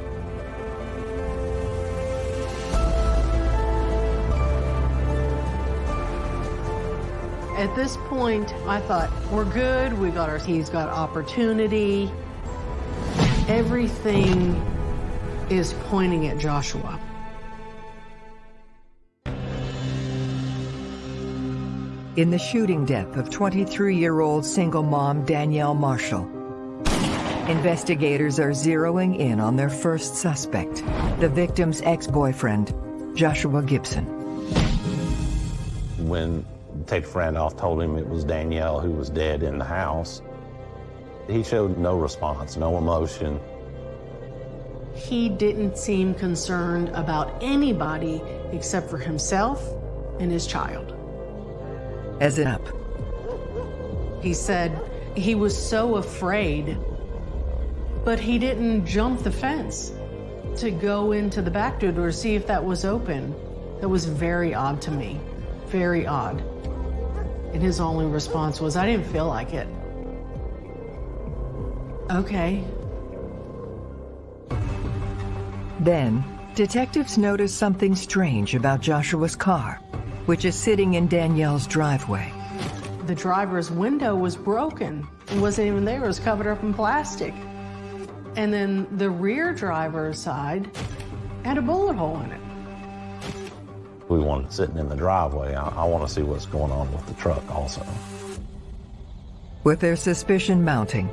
At this point, I thought, we're good, we got our, he's got opportunity. Everything is pointing at Joshua. In the shooting death of 23-year-old single mom Danielle Marshall, investigators are zeroing in on their first suspect, the victim's ex-boyfriend, Joshua Gibson. When Detective Randolph told him it was Danielle who was dead in the house, he showed no response, no emotion. He didn't seem concerned about anybody except for himself and his child. As it up, He said he was so afraid, but he didn't jump the fence to go into the back door to see if that was open. That was very odd to me, very odd. And his only response was, I didn't feel like it. Okay. Then, detectives notice something strange about Joshua's car, which is sitting in Danielle's driveway. The driver's window was broken. It wasn't even there, it was covered up in plastic. And then the rear driver's side had a bullet hole in it. We wanted sitting in the driveway. I, I want to see what's going on with the truck also. With their suspicion mounting,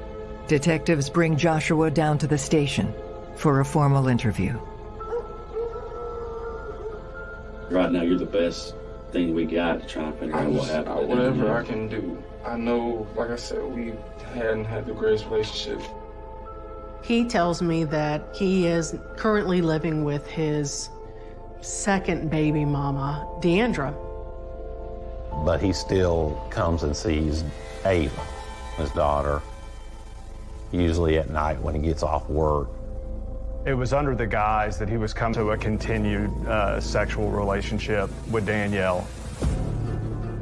detectives bring Joshua down to the station for a formal interview. Right now, you're the best thing we got to try and figure out what happened. Whatever I can do. I know, like I said, we hadn't had the greatest relationship. He tells me that he is currently living with his second baby mama, Deandra. But he still comes and sees Ava, his daughter, usually at night when he gets off work. It was under the guise that he was coming to a continued uh, sexual relationship with Danielle.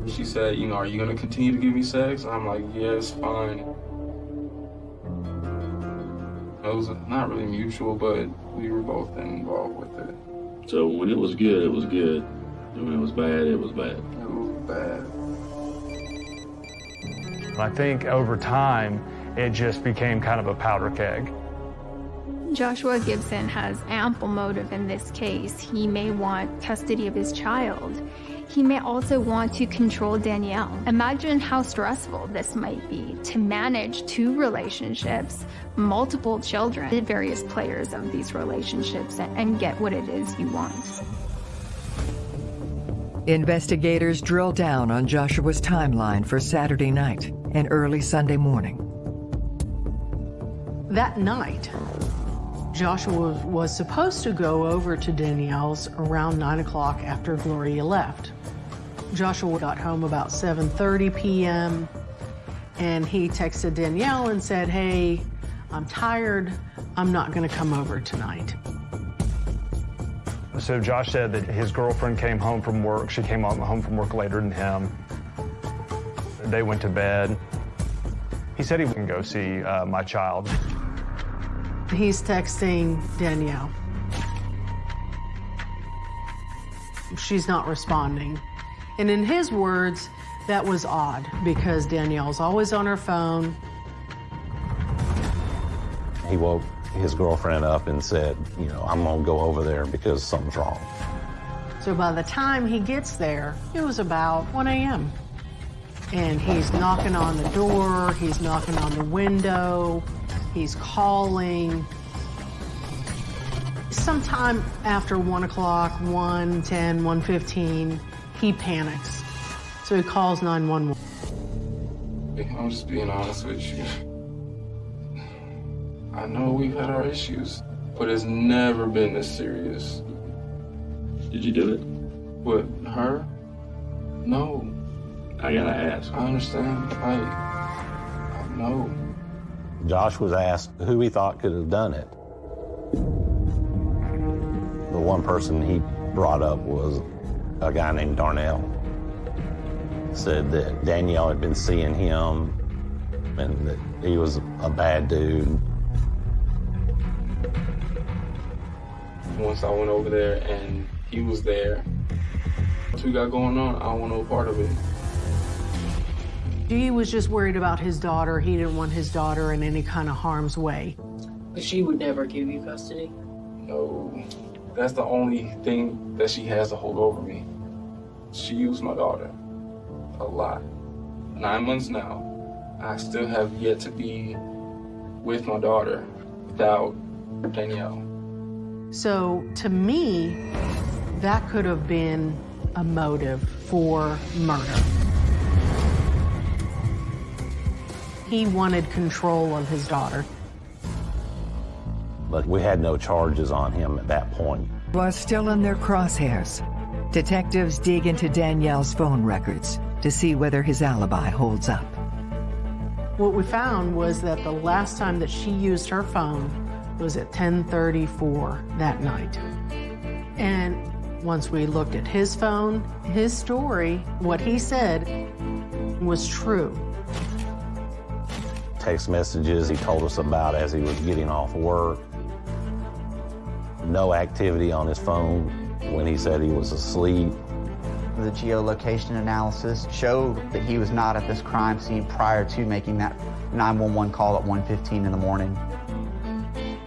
She said, you know, are you gonna continue to give me sex? I'm like, yeah, it's fine. It was not really mutual, but we were both involved with it. So when it was good, it was good. And when it was bad, it was bad. It was bad. I think over time, it just became kind of a powder keg. Joshua Gibson has ample motive in this case. He may want custody of his child. He may also want to control Danielle. Imagine how stressful this might be to manage two relationships, multiple children, the various players of these relationships, and get what it is you want. Investigators drill down on Joshua's timeline for Saturday night and early Sunday morning. That night, Joshua was supposed to go over to Danielle's around 9 o'clock after Gloria left. Joshua got home about 7.30 p.m. and he texted Danielle and said, hey, I'm tired. I'm not going to come over tonight. So Josh said that his girlfriend came home from work. She came home from work later than him. They went to bed. He said he wouldn't go see uh, my child. He's texting Danielle. She's not responding. And in his words, That was odd because Danielle's always on her phone. He woke his girlfriend up and said, you know, I'm gonna go over there because something's wrong. So by the time he gets there, it was about 1 a.m. And he's knocking on the door, he's knocking on the window, he's calling. Sometime after 1 o'clock, 1, 10, 1.15, he panics. So he calls 911. I'm just being honest with you. I know we've had our issues, but it's never been this serious. Did you do it? With her? No. I gotta ask. I understand. Like, I know. Josh was asked who he thought could have done it. The one person he brought up was a guy named Darnell. Said that Danielle had been seeing him and that he was a bad dude. Once I went over there and he was there, what we got going on, I don't want no part of it. He was just worried about his daughter. He didn't want his daughter in any kind of harm's way. But she would never give you custody? No. That's the only thing that she has to hold over me. She used my daughter a lot. Nine months now, I still have yet to be with my daughter without Danielle. So to me, that could have been a motive for murder. He wanted control of his daughter. But we had no charges on him at that point. Was still in their crosshairs. Detectives dig into Danielle's phone records to see whether his alibi holds up. What we found was that the last time that she used her phone was at 10:34 that night. And once we looked at his phone, his story, what he said was true. Text messages he told us about as he was getting off work. No activity on his phone when he said he was asleep. The geolocation analysis showed that he was not at this crime scene prior to making that 911 call at 1.15 in the morning.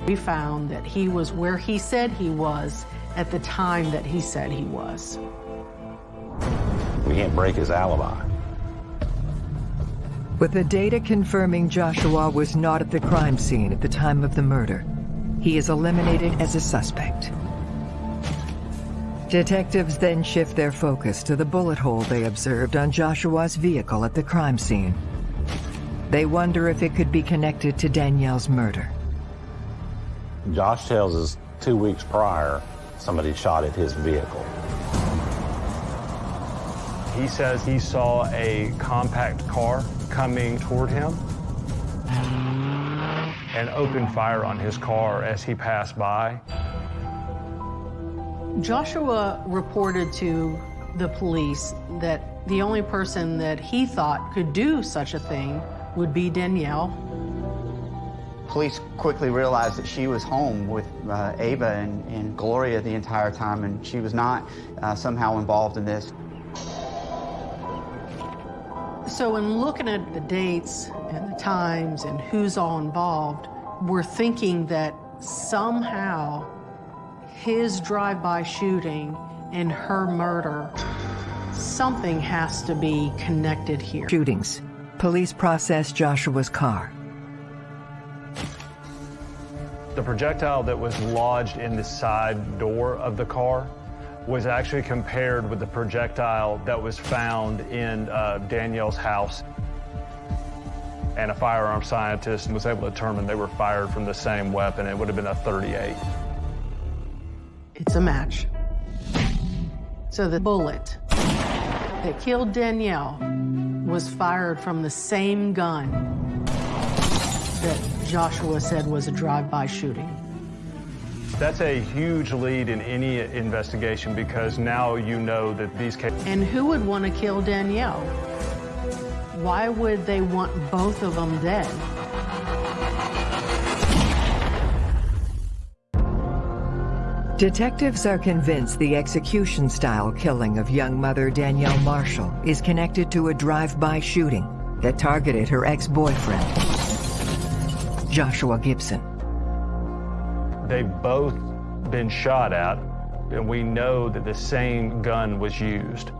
We found that he was where he said he was at the time that he said he was. We can't break his alibi. With the data confirming Joshua was not at the crime scene at the time of the murder, he is eliminated as a suspect. Detectives then shift their focus to the bullet hole they observed on Joshua's vehicle at the crime scene. They wonder if it could be connected to Danielle's murder. Josh tells us two weeks prior, somebody shot at his vehicle. He says he saw a compact car coming toward him and opened fire on his car as he passed by. Joshua reported to the police that the only person that he thought could do such a thing would be Danielle. Police quickly realized that she was home with uh, Ava and, and, Gloria the entire time, and she was not uh, somehow involved in this. So in looking at the dates and the times and who's all involved, we're thinking that somehow his drive-by shooting and her murder, something has to be connected here. Shootings. Police process Joshua's car. The projectile that was lodged in the side door of the car was actually compared with the projectile that was found in uh, Danielle's house. And a firearm scientist was able to determine they were fired from the same weapon. It would have been a 38. It's a match. So the bullet that killed Danielle was fired from the same gun that Joshua said was a drive-by shooting. That's a huge lead in any investigation because now you know that these cases... And who would want to kill Danielle? Why would they want both of them dead? Detectives are convinced the execution-style killing of young mother Danielle Marshall is connected to a drive-by shooting that targeted her ex-boyfriend, Joshua Gibson. They've both been shot at, and we know that the same gun was used.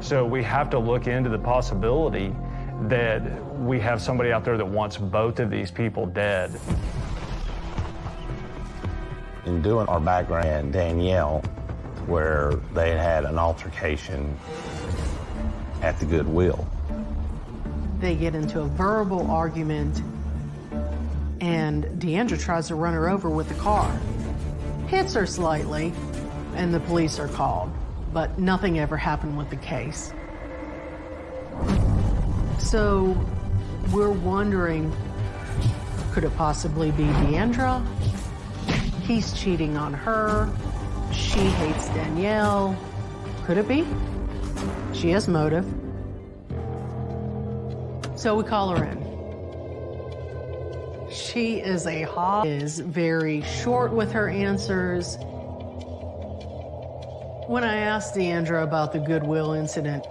So we have to look into the possibility that we have somebody out there that wants both of these people dead. In doing our background, Danielle, where they had had an altercation at the Goodwill. They get into a verbal argument, and Deandra tries to run her over with the car. Hits her slightly, and the police are called, but nothing ever happened with the case. So we're wondering, could it possibly be Deandra? He's cheating on her. She hates Danielle. Could it be? She has motive. So we call her in. She is a hot, is very short with her answers. When I asked Deandra about the Goodwill incident,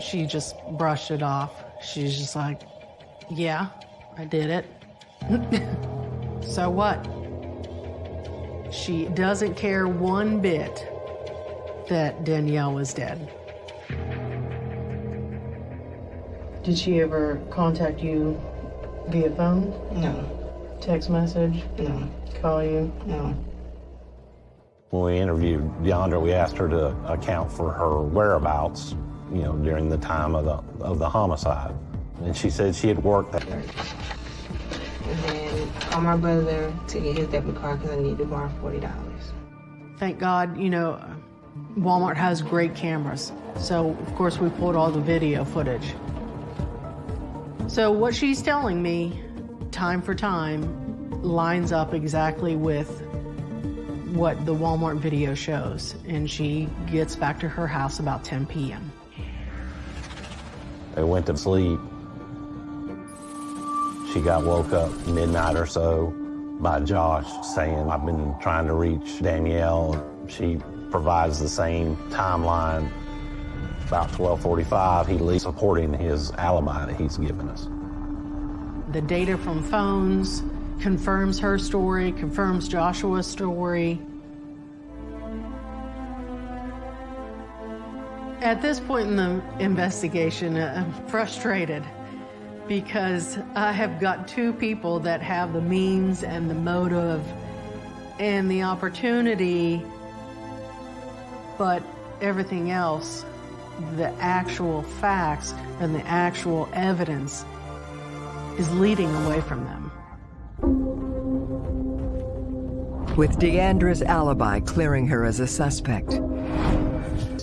she just brushed it off. She's just like, yeah, I did it. so what? She doesn't care one bit that Danielle was dead. Did she ever contact you via phone? No. Text message? No. Call you? No. When we interviewed Deandra, we asked her to account for her whereabouts, you know, during the time of the, of the homicide. And she said she had worked there. And then call my brother to get his debit card because I need to borrow $40. Thank God, you know, Walmart has great cameras. So, of course, we pulled all the video footage. So what she's telling me, time for time, lines up exactly with what the Walmart video shows. And she gets back to her house about 10 p.m. They went to sleep. She got woke up midnight or so by Josh saying, I've been trying to reach Danielle. She provides the same timeline. About 1245, he leaves supporting his alibi that he's given us. The data from phones confirms her story, confirms Joshua's story. At this point in the investigation, uh, I'm frustrated because I have got two people that have the means and the motive and the opportunity, but everything else, the actual facts and the actual evidence is leading away from them. With Deandra's alibi clearing her as a suspect.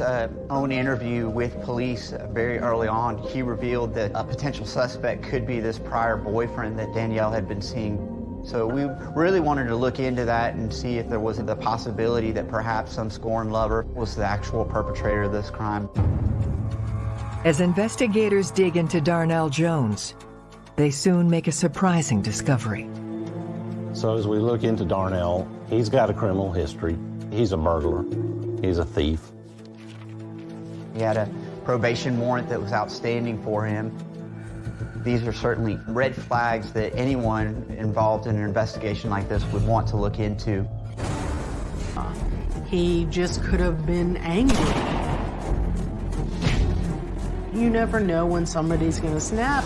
Uh, own interview with police uh, very early on, he revealed that a potential suspect could be this prior boyfriend that Danielle had been seeing. So we really wanted to look into that and see if there was the possibility that perhaps some scorned lover was the actual perpetrator of this crime. As investigators dig into Darnell Jones, they soon make a surprising discovery. So as we look into Darnell, he's got a criminal history. He's a burglar. He's a thief. He had a probation warrant that was outstanding for him. These are certainly red flags that anyone involved in an investigation like this would want to look into. He just could have been angry. You never know when somebody's going to snap.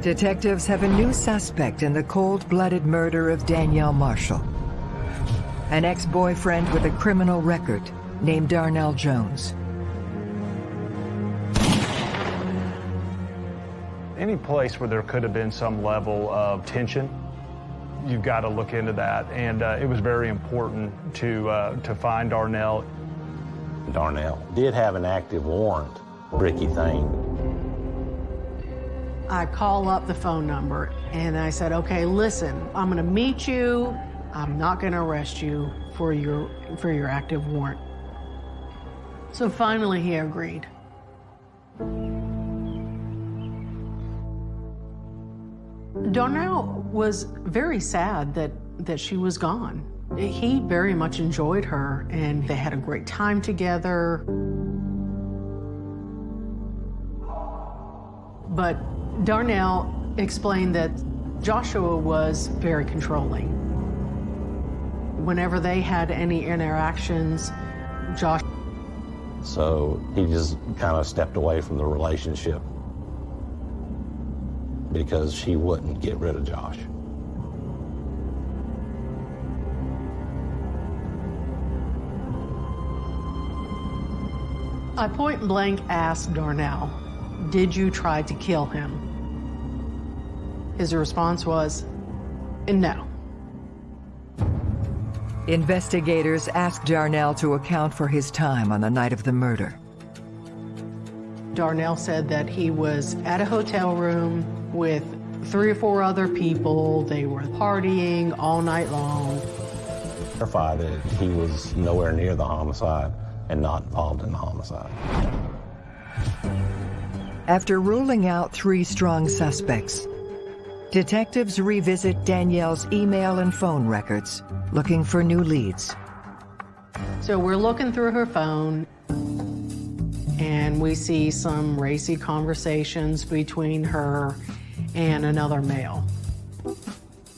Detectives have a new suspect in the cold-blooded murder of Danielle Marshall. An ex-boyfriend with a criminal record named Darnell Jones. Any place where there could have been some level of tension, you've got to look into that. And uh, it was very important to, uh, to find Darnell. Darnell did have an active warrant, Ricky Thane. I call up the phone number and I said, okay, listen, I'm gonna meet you. I'm not gonna arrest you for your, for your active warrant. So finally he agreed. Darnell was very sad that, that she was gone. He very much enjoyed her, and they had a great time together. But Darnell explained that Joshua was very controlling. Whenever they had any interactions, Josh. So he just kind of stepped away from the relationship because she wouldn't get rid of Josh. I point blank asked Darnell, Did you try to kill him? His response was, No. Investigators asked Darnell to account for his time on the night of the murder. Darnell said that he was at a hotel room with three or four other people. They were partying all night long. Verified that he was nowhere near the homicide and not involved in the homicide. After ruling out three strong suspects, detectives revisit Danielle's email and phone records, looking for new leads. So we're looking through her phone, and we see some racy conversations between her and another male.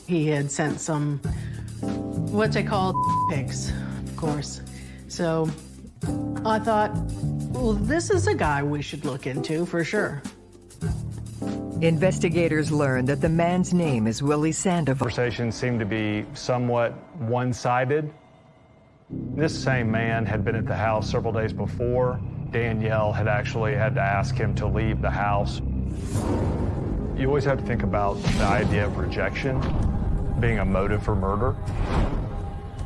He had sent some, what they call pics, of course. So I thought, well, this is a guy we should look into for sure. Investigators learned that the man's name is Willie Sandoval. Conversations seemed to be somewhat one-sided. This same man had been at the house several days before. Danielle had actually had to ask him to leave the house. You always have to think about the idea of rejection being a motive for murder.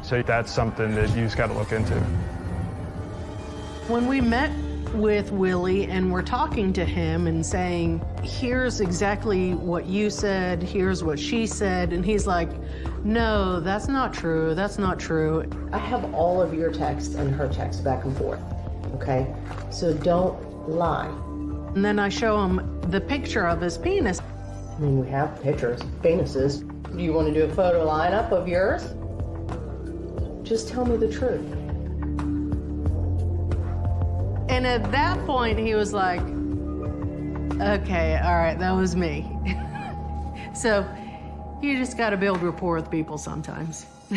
So that's something that you just got to look into. When we met with Willie and we're talking to him and saying, here's exactly what you said, here's what she said, and he's like, no, that's not true, that's not true. I have all of your texts and her texts back and forth, okay? So don't lie. And then I show him the picture of his penis. I mean, we have pictures, penises. Do you want to do a photo lineup of yours? Just tell me the truth. And at that point, he was like, okay, all right, that was me. so you just got to build rapport with people sometimes.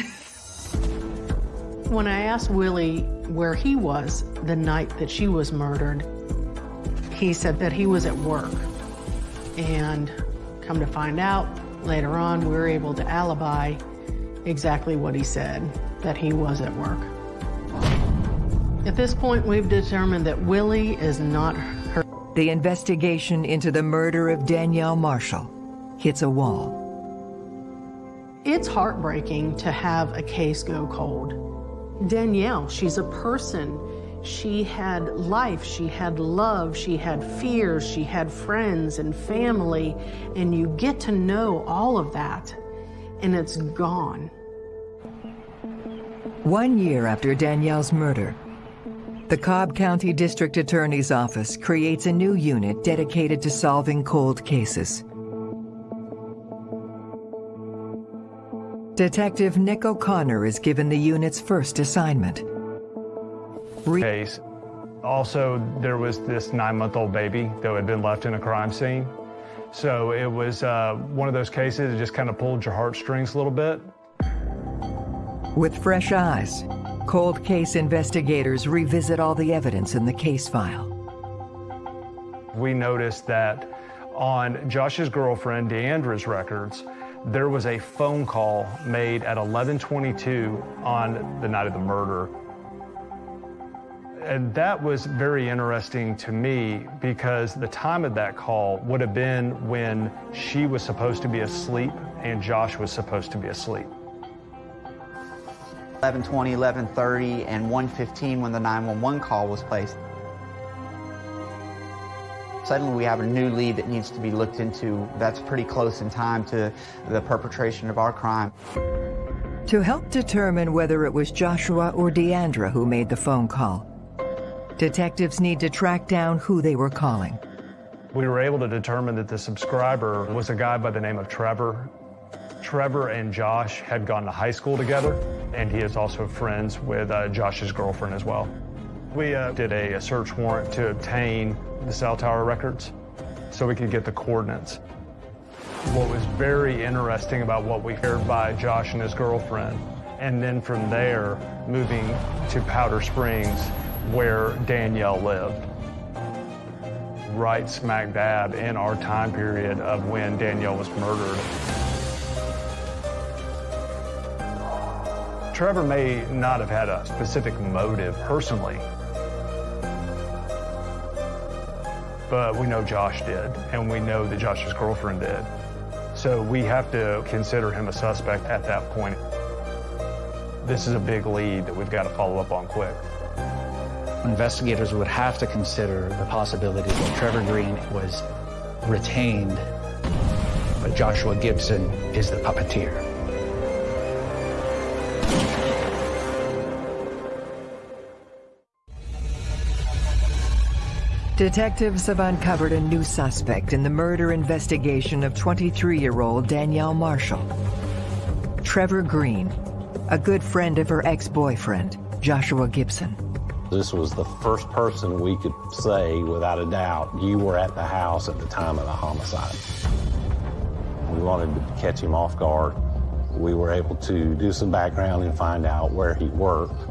when I asked Willie where he was the night that she was murdered, he said that he was at work. And come to find out, later on, we were able to alibi exactly what he said, that he was at work. At this point, we've determined that Willie is not her. The investigation into the murder of Danielle Marshall hits a wall. It's heartbreaking to have a case go cold. Danielle, she's a person. She had life, she had love, she had fears, she had friends and family, and you get to know all of that, and it's gone. One year after Danielle's murder, the Cobb County District Attorney's Office creates a new unit dedicated to solving cold cases. Detective Nick O'Connor is given the unit's first assignment. Re case. Also, there was this nine-month-old baby that had been left in a crime scene. So it was uh, one of those cases that just kind of pulled your heartstrings a little bit. With fresh eyes, cold case investigators revisit all the evidence in the case file. We noticed that on Josh's girlfriend, Deandra's records, there was a phone call made at 1122 on the night of the murder. And that was very interesting to me because the time of that call would have been when she was supposed to be asleep and Josh was supposed to be asleep. 11:20, 11:30, and 1:15 when the 911 call was placed. Suddenly we have a new lead that needs to be looked into that's pretty close in time to the perpetration of our crime. To help determine whether it was Joshua or Deandra who made the phone call, detectives need to track down who they were calling. We were able to determine that the subscriber was a guy by the name of Trevor. Trevor and Josh had gone to high school together, and he is also friends with uh, Josh's girlfriend as well. We uh, did a, a search warrant to obtain the cell tower records so we could get the coordinates. What was very interesting about what we heard by Josh and his girlfriend, and then from there, moving to Powder Springs, where Danielle lived. Right smack dab in our time period of when Danielle was murdered. Trevor may not have had a specific motive personally, but we know Josh did, and we know that Josh's girlfriend did. So we have to consider him a suspect at that point. This is a big lead that we've got to follow up on quick. Investigators would have to consider the possibility that Trevor Green was retained, but Joshua Gibson is the puppeteer. Detectives have uncovered a new suspect in the murder investigation of 23-year-old Danielle Marshall. Trevor Green, a good friend of her ex-boyfriend, Joshua Gibson. This was the first person we could say, without a doubt, you were at the house at the time of the homicide. We wanted to catch him off guard. We were able to do some background and find out where he worked.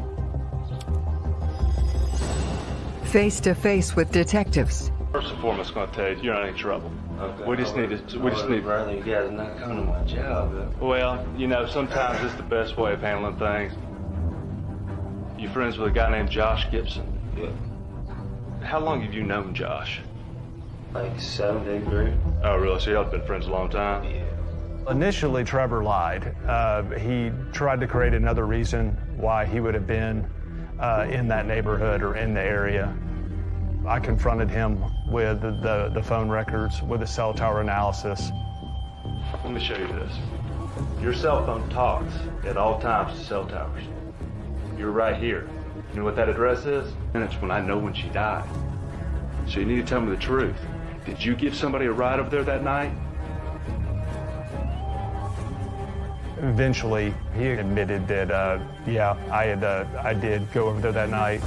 Face to face with detectives. First and foremost, I'm going to tell you, you're not in trouble. Okay. We just need to, we just need. Rather you guys not come to my job. Well, you know, sometimes it's the best way of handling things. You're friends with a guy named Josh Gibson? Yeah. How long have you known Josh? Like seven, eight grade. Oh, really? So y'all have been friends a long time? Yeah. Initially, Trevor lied. Uh, he tried to create another reason why he would have been uh, in that neighborhood or in the area. I confronted him with the, the, the phone records, with the cell tower analysis. Let me show you this. Your cell phone talks at all times to cell towers. You're right here. You know what that address is? And it's when I know when she died. So you need to tell me the truth. Did you give somebody a ride over there that night? Eventually, he admitted that, uh, yeah, I had, uh, I did go over there that night.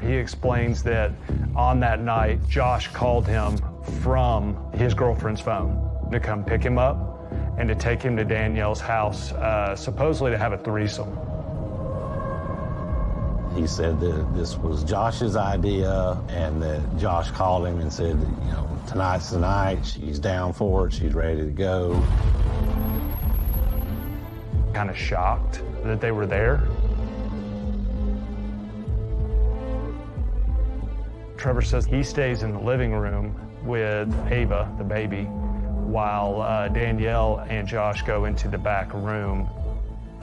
He explains that on that night, Josh called him from his girlfriend's phone to come pick him up and to take him to Danielle's house, uh, supposedly to have a threesome. He said that this was Josh's idea and that Josh called him and said, you know, tonight's the night, she's down for it, she's ready to go. Kind of shocked that they were there. Trevor says he stays in the living room with Ava, the baby, while uh, Danielle and Josh go into the back room.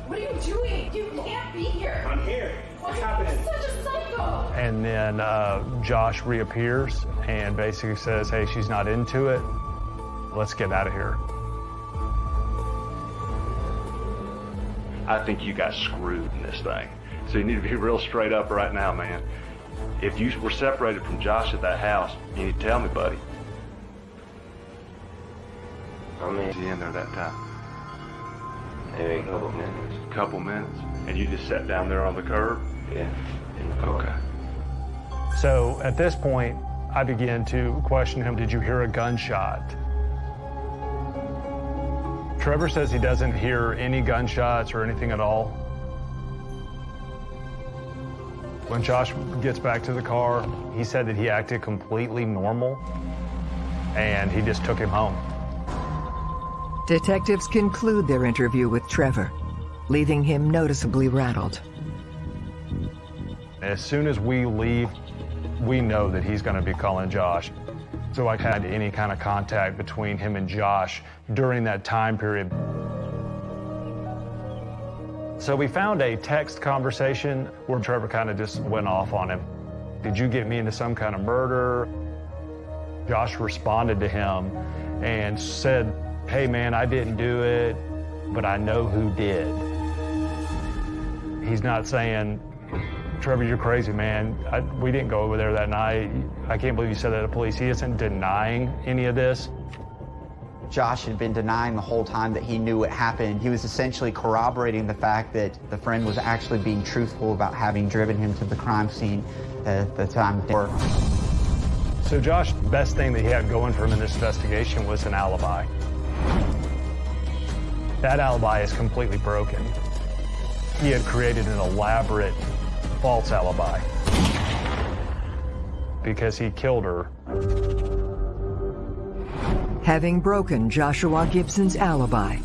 What are you doing? You can't be here. I'm here. What's happening? Such a psycho. And then uh, Josh reappears and basically says, hey, she's not into it. Let's get out of here. I think you got screwed in this thing. So you need to be real straight up right now, man. If you were separated from Josh at that house, you need to tell me, buddy. I mean, Was he in there that time? maybe a couple minutes. A Couple minutes. And you just sat down there on the curb? Yeah. In the car. Okay. So at this point, I began to question him, did you hear a gunshot? Trevor says he doesn't hear any gunshots or anything at all. When Josh gets back to the car, he said that he acted completely normal and he just took him home. Detectives conclude their interview with Trevor, leaving him noticeably rattled. As soon as we leave, we know that he's going to be calling Josh. So I had any kind of contact between him and Josh during that time period. So we found a text conversation where Trevor kind of just went off on him. Did you get me into some kind of murder? Josh responded to him and said, hey man, I didn't do it, but I know who did. He's not saying Trevor, you're crazy, man. I, we didn't go over there that night. I can't believe you said that to police. He isn't denying any of this. Josh had been denying the whole time that he knew what happened. He was essentially corroborating the fact that the friend was actually being truthful about having driven him to the crime scene at the time. So Josh, the best thing that he had going for him in this investigation was an alibi. That alibi is completely broken. He had created an elaborate false alibi because he killed her. Having broken Joshua Gibson's alibi,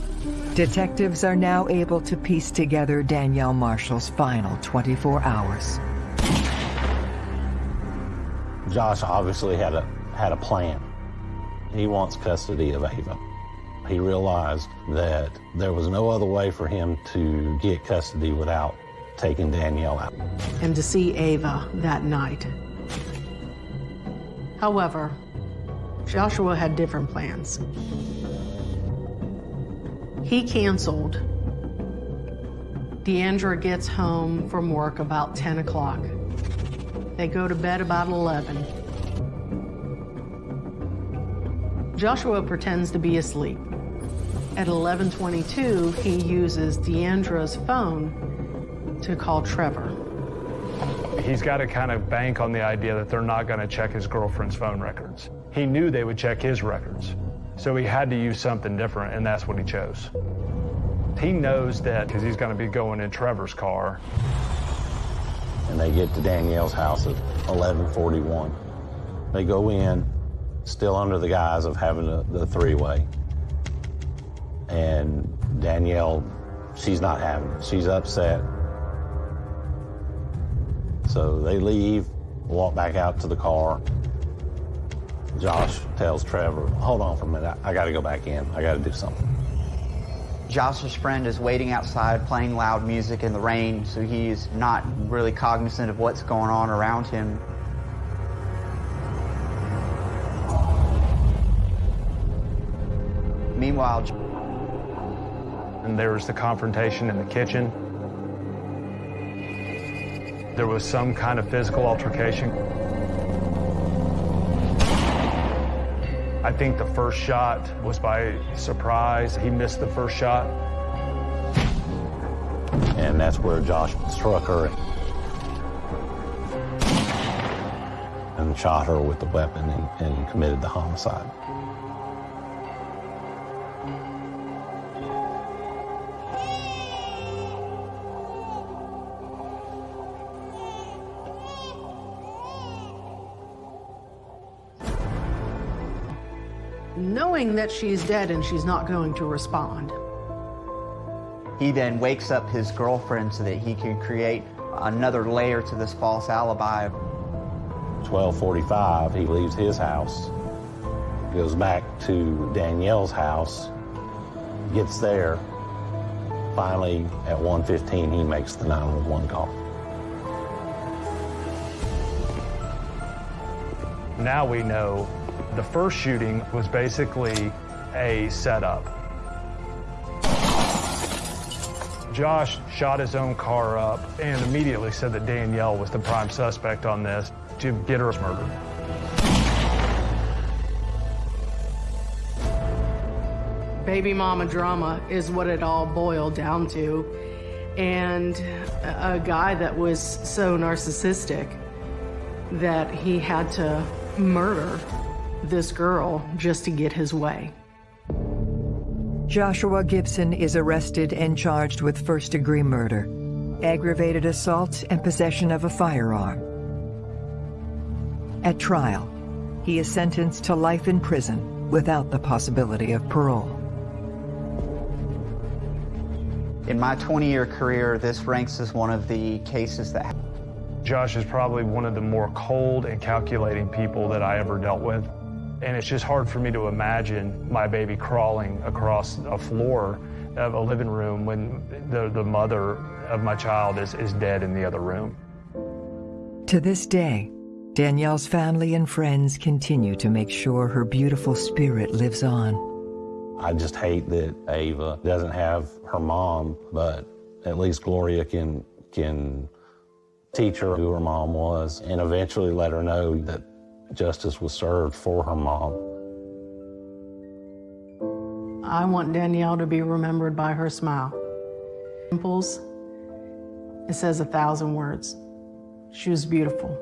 detectives are now able to piece together Danielle Marshall's final 24 hours. Josh obviously had a had a plan. He wants custody of Ava. He realized that there was no other way for him to get custody without taking Danielle out. And to see Ava that night. However, Joshua had different plans. He canceled. Deandra gets home from work about 10 o'clock. They go to bed about 11. Joshua pretends to be asleep. At 11:22, he uses Deandra's phone to call Trevor. He's got to kind of bank on the idea that they're not going to check his girlfriend's phone records. He knew they would check his records. So he had to use something different, and that's what he chose. He knows that because he's going to be going in Trevor's car. And they get to Danielle's house at 1141. They go in, still under the guise of having a, the three-way. And Danielle, she's not having it. She's upset. So they leave, walk back out to the car. Josh tells Trevor, hold on for a minute, I, I gotta go back in. I gotta do something. Josh's friend is waiting outside playing loud music in the rain, so he's not really cognizant of what's going on around him. Meanwhile, and there was the confrontation in the kitchen. There was some kind of physical altercation. I think the first shot was by surprise. He missed the first shot. And that's where Josh struck her and shot her with the weapon and, and committed the homicide. Knowing that she's dead and she's not going to respond. he then wakes up his girlfriend so that he can create another layer to this false alibi. 1245, he leaves his house, goes back to Danielle's house, gets there. Finally, at 1:15, he makes the 911 call. Now we know the first shooting was basically a setup. Josh shot his own car up and immediately said that Danielle was the prime suspect on this to get her murdered. Baby mama drama is what it all boiled down to. And a a guy that was so narcissistic that he had to murder this girl just to get his way. Joshua Gibson is arrested and charged with first degree murder, aggravated assault, and possession of a firearm. At trial, he is sentenced to life in prison without the possibility of parole. In my 20-year career, this ranks as one of the cases that Josh is probably one of the more cold and calculating people that I ever dealt with. And it's just hard for me to imagine my baby crawling across a floor of a living room when the, the mother of my child is, is dead in the other room. To this day, Danielle's family and friends continue to make sure her beautiful spirit lives on. I just hate that Ava doesn't have her mom, but at least Gloria can can teach her who her mom was, and eventually let her know that justice was served for her mom. I want Danielle to be remembered by her smile. Dimples, it says a thousand words. She was beautiful.